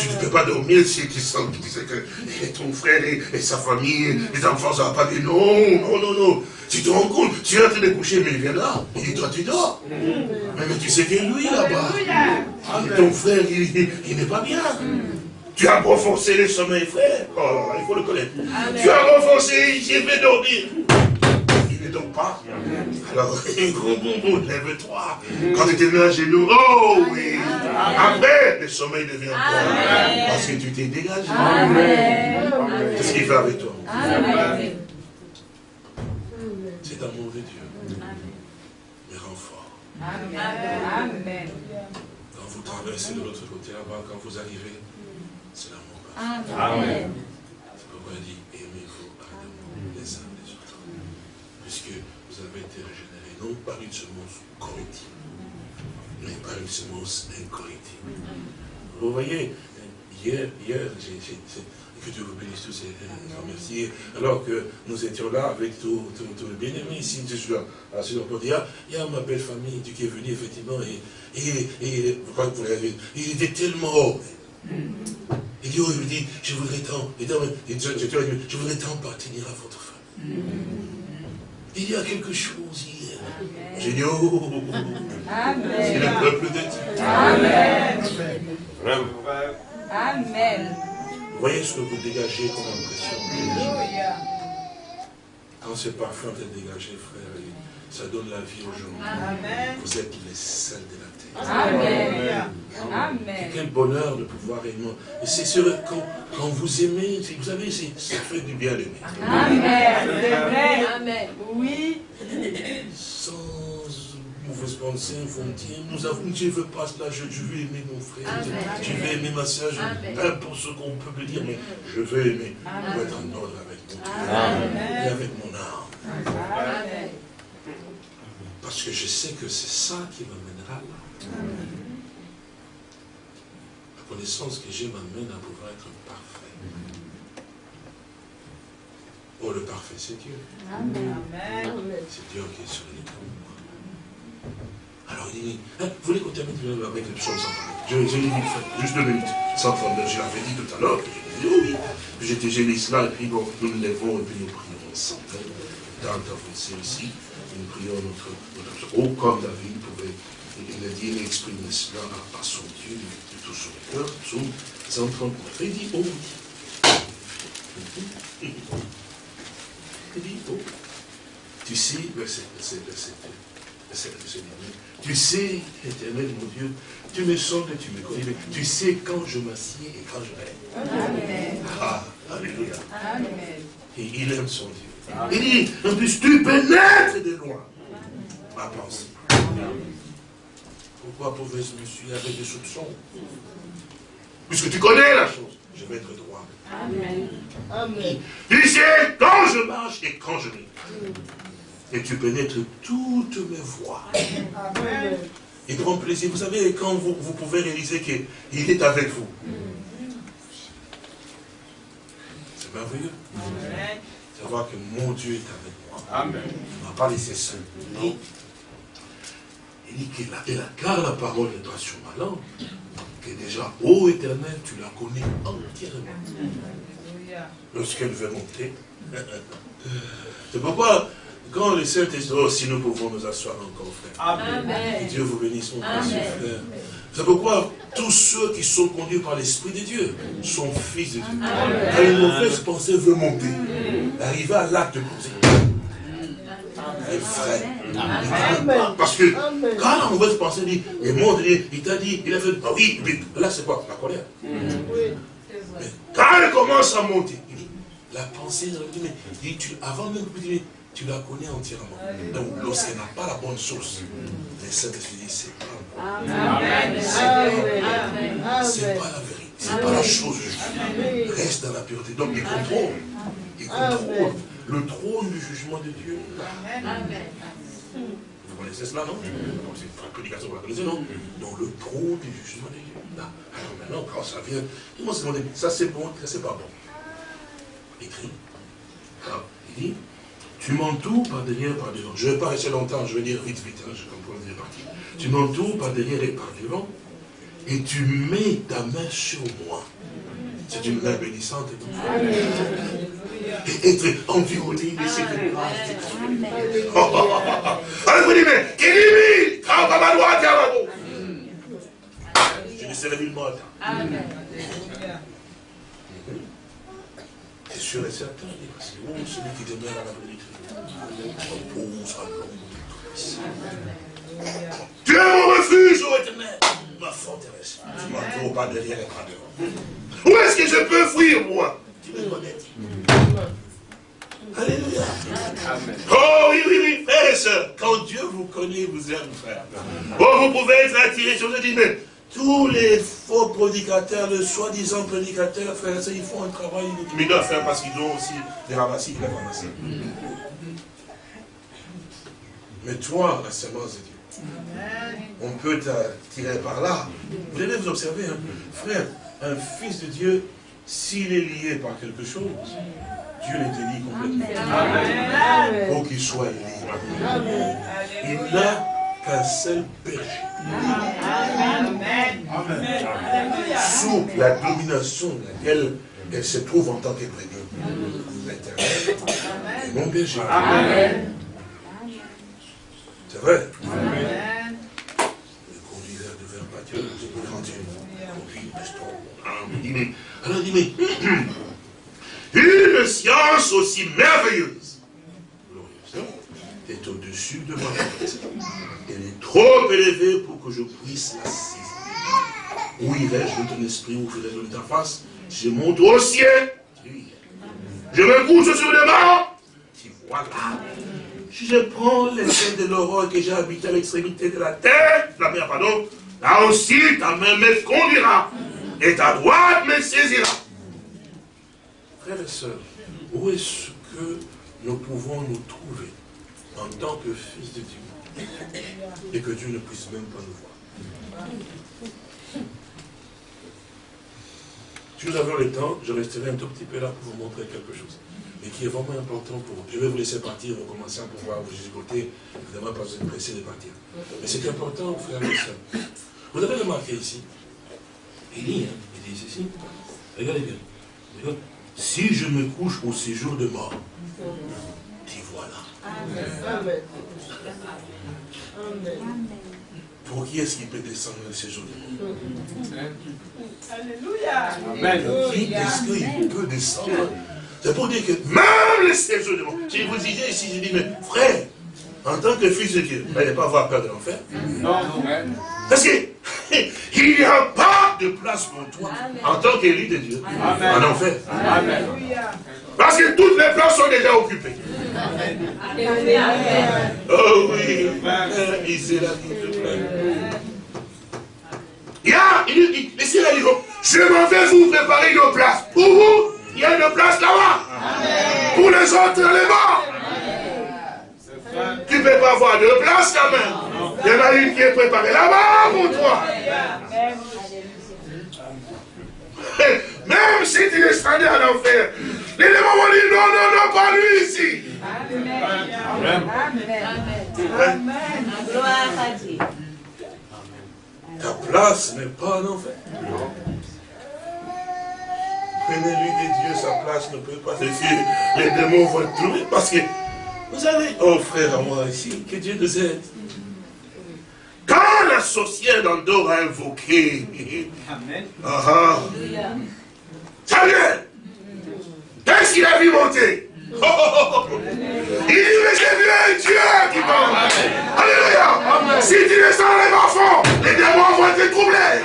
ne peux pas dormir si tu sens que ton frère et, sa famille, les enfants, ça va pas dire non, non, non, non. Tu te rends compte, tu es en train de coucher, mais il vient là, il dit toi tu dors. Mais, tu sais que lui là-bas, ton frère, il n'est pas bien. Tu as renforcé le sommeil, frère. Oh, il faut le connaître. Tu as renforcé, il vais dormir. Ne pas. Alors, lève-toi. Quand tu t'es mis à genoux, oh oui. Après, le sommeil devient toi. Parce que tu t'es dégagé. C'est ce qu'il fait avec toi. C'est l'amour de Dieu. Mais renfort. Amen. Quand vous traversez de l'autre côté là-bas, quand vous arrivez, c'est l'amour. Amen. C'est pourquoi il dit, aimez-vous ardemment les uns les autres. Puisque vous avez été régénérés, non par une semence corrective, mais par une semence incorrectible. Vous voyez, hier, hier, que Dieu vous bénisse tous et remercie. Alors que nous étions là avec tous les bien-aimés ici, je suis là, il y a, il y a ma belle famille qui est venue effectivement, et, et, et, vous l'avez il était tellement et Dieu lui dit, je voudrais tant, et je voudrais tant appartenir à votre femme. Il y a quelque chose hier. J'ai dit, oh, c'est le peuple de Dieu. Amen. Amen. Voyez ce que vous dégagez comme impression Quand ce parfum est dégagé, frère, ça donne la vie aux gens. Amen. Vous êtes les sels de la terre. Amen. Amen. Quel bonheur de pouvoir aimer. Et c'est sûr, quand, quand vous aimez, vous savez, ça fait du bien d'aimer. Amen. C'est vrai. Amen. Oui. Sans mauvaise pensée, vous me dire, nous avons, Dieu veut pas cela, je, je, veux aimer mon frère, Amen. je veux aimer ma soeur, peu pour ce qu'on peut me dire, mais je veux aimer, pour être en ordre avec mon Dieu et avec mon âme. Amen. Parce que je sais que c'est ça qui m'amènera là. La connaissance que j'ai m'amène à pouvoir être parfait. Oh, le parfait, c'est Dieu. Amen. C'est Dieu qui est sur les Alors il dit, hein, vous voulez qu'on termine avec le psaume 139 Je, je dit, juste deux minutes. 139, je l'avais dit tout à l'heure, je dit oui. Puis j'étais gêné cela, et puis bon, nous nous lèvons, et puis nous prions ensemble. Dans le aussi nous prions notre, notre oh, comme David pouvait, il a dit, il exprime cela à, son Dieu 139. Il dit, oh Il dit, oh, tu sais, verset, verset, verset, verset, verset, tu sais, éternel mon Dieu, tu me sondes et tu me connais, tu sais quand je m'assieds et quand je rêve. Amen. Ah, Alléluia. Amen. Et il aime son Dieu. Il dit, en plus, tu pénètres de loin ma pensée. Pourquoi pauvesse monsieur avec des soupçons Puisque tu connais la chose, je vais être droit. Amen. Amen. Tu sais quand je marche et quand je ris. Et tu pénètres toutes mes voies. Amen. Et grand plaisir. Vous savez, quand vous, vous pouvez réaliser qu'il est avec vous. C'est merveilleux. Amen savoir que mon Dieu est avec moi. Amen. On va pas laisser seul. Non. Il dit qu'il a, car la parole est toi sur ma langue, que déjà, ô éternel, tu la connais entièrement. Lorsqu'elle veut monter. C'est pourquoi, quand les saints disent, oh, si nous pouvons nous asseoir encore, frère. Amen. Que Dieu vous bénisse, mon précieux frère. C'est pourquoi tous ceux qui sont conduits par l'Esprit de Dieu sont fils de Dieu. Quand une mauvaise pensée veut monter, arriver à l'acte de frère, parce que quand la mauvaise pensée dit, il monte, il t'a dit, il a fait, ah oui, là c'est quoi? La colère. Mais quand elle commence à monter, il dit, la pensée, il dit, tu, avant même que tu tu la connais entièrement. Donc, lorsqu'elle n'a pas la bonne source, Saint-Esprit dit, c'est pas Amen. C'est pas la vérité, c'est pas la chose. Reste dans la pureté. Donc, il contrôle. Il contrôle le trône du jugement de Dieu. Amen. Vous connaissez cela, non? C'est une prédication, vous la connaissez, non? Donc, le trône du jugement de Dieu. Alors maintenant, quand ça vient, ils vont se demander, ça c'est bon, ça c'est pas bon. Écrit. Alors, il dit, tu m'entoures par derrière, par devant. Je ne vais pas rester longtemps, je vais dire vite, vite, hein, je comprends les parties. Tu m'entoures par derrière et par devant, et tu mets ta main sur moi. C'est une main bénissante. Et être environné de cette grâce. Oh, oh, oh, Alors vous dites, mais, Kélibi, Je ne serai nullement atteint. Amen. C'est sûr et certain, parce que oh, celui qui demeure à la vérité, Dieu mon refuge, ô éternel, ma forteresse. Tu m'entoures pas derrière et pas devant. Où est-ce que je peux fuir, moi Tu me connais. Alléluia. Oh oui, oui, oui, frère et soeur. Quand Dieu vous connaît, vous aime, frère. Oh, vous pouvez être attiré sur le dit, mais tous les faux prédicateurs, les soi-disant prédicateurs, frère et soeur, ils font un travail mais ils doivent faire parce qu'ils ont aussi des ramassis, des ramassis. Mais toi, la semence de Dieu, on peut t'attirer par là. Vous devez vous observer, hein. frère, un fils de Dieu, s'il est lié par quelque chose, Dieu les délie complètement. Amen. Pour qu'il soit lié. Il n'a qu'un seul berger. Amen. Sous la domination de laquelle elle se trouve en tant que L'éternel mon berger. Amen. C'est vrai. Amen. Le conduiseur de vers Dieu, quand tu conduis, Alors il dit, mais une science aussi merveilleuse est au-dessus de moi. Elle est trop élevée pour que je puisse la saisir. Où irai-je de ton esprit, où ferai-je de ta face? Je monte au ciel. Je me couche sur les morts. Tu vois là. Si je prends les scènes de l'aurore que j'ai habité à l'extrémité de la terre, la mer, pardon, là aussi ta main me conduira et ta droite me saisira. Frères et sœurs, où est-ce que nous pouvons nous trouver en tant que fils de Dieu et que Dieu ne puisse même pas nous voir? Si nous avons le temps, je resterai un tout petit peu là pour vous montrer quelque chose. Mais qui est vraiment important pour vous. Je vais vous laisser partir, vous commencez à pouvoir vous écouter. Évidemment, pas vous pressé de partir. Mais c'est important, frères et sœurs. Vous avez remarqué ici, il dit, hein, il dit ceci, regardez bien, regardez. Si je me couche au séjour de mort, t'y voilà. Amen. Pour qui est-ce qui peut descendre le séjour de mort? Alléluia. Amen. Pour qui est-ce qu'il peut descendre? C'est pour dire que même le séjour de mort. Si vous disiez ici, je dis, mais frère, en tant que fils de Dieu, vous n'allez pas avoir peur de l'enfer Non, non. Parce qu'il n'y a pas de place pour toi en tant qu'élu de Dieu en enfer. Amen. Parce que toutes les places sont déjà occupées. Oh oui, la Il y a, il dit, laissez la je m'en vais vous préparer une place. Pour vous, il y a une place là-bas. Pour les autres, morts. Tu ne peux pas avoir deux places quand même. Il y en a une qui est préparée là-bas pour toi. Même si tu es strandé à l'enfer, les démons vont dire non, non, non, pas lui ici. Amen. Amen. Ta place n'est pas en enfer. Prenez-lui de Dieu, sa place ne peut pas se Les démons vont trouver parce que vous savez, oh frère à moi ici, que Dieu nous aide. Quand la sorcière d'Andorre a invoqué, Amen. Ah, ah, vient. Qu'est-ce qu'il a vu monter? Oh, oh, oh, Il dit, mais j'ai vu un Dieu qui parle. Alléluia. Si tu descends les enfants, les démons vont te troubler.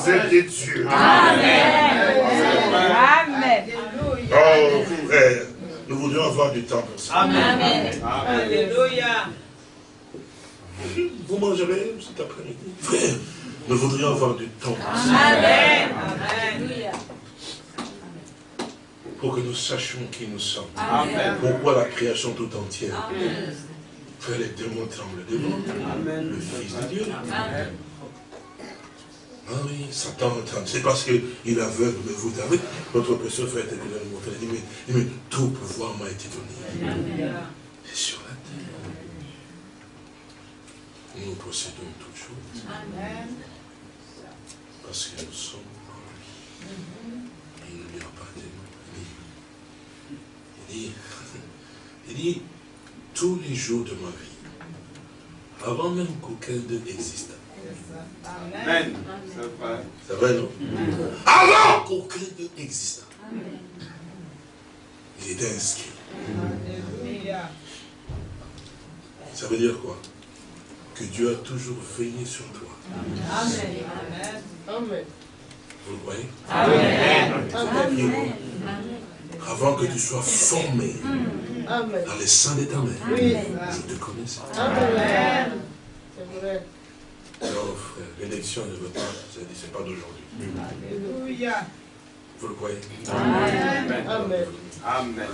Vous êtes des dieux. Amen. Amen. Oh frère. Nous voudrions avoir du temps pour ça. Amen. Alléluia. Vous mangerez cet après-midi? Frère, nous voudrions avoir du temps pour ça. Amen. Amen. Pour que nous sachions qui nous sommes. Amen. Pourquoi la création tout entière? Amen. Frère, les démons tremblent devant le Fils de Dieu. Amen. Ah oui, Satan C'est parce qu'il est aveugle, mais vous savez, notre précieux frère était venu montrer. Il dit, mais, tout pouvoir m'a été donné. C'est sur la terre. Nous possédons toutes choses. Amen. Parce que nous sommes en lui. Il ne lui a pas de Il dit, il dit, tous les jours de ma vie, avant même qu'aucun d'eux existe, Amen. C'est vrai, non? Avant qu'aucun d'eux existe. Il était inscrit. Ça veut dire quoi? Que Dieu a toujours veillé sur toi. Amen. Vous le croyez Amen. Avant que tu sois formé dans les seins de ta mère, je te connaissais. Amen. C'est vrai. Alors, l'élection de votre ce n'est pas d'aujourd'hui. Alléluia. Vous le croyez? Amen. Amen.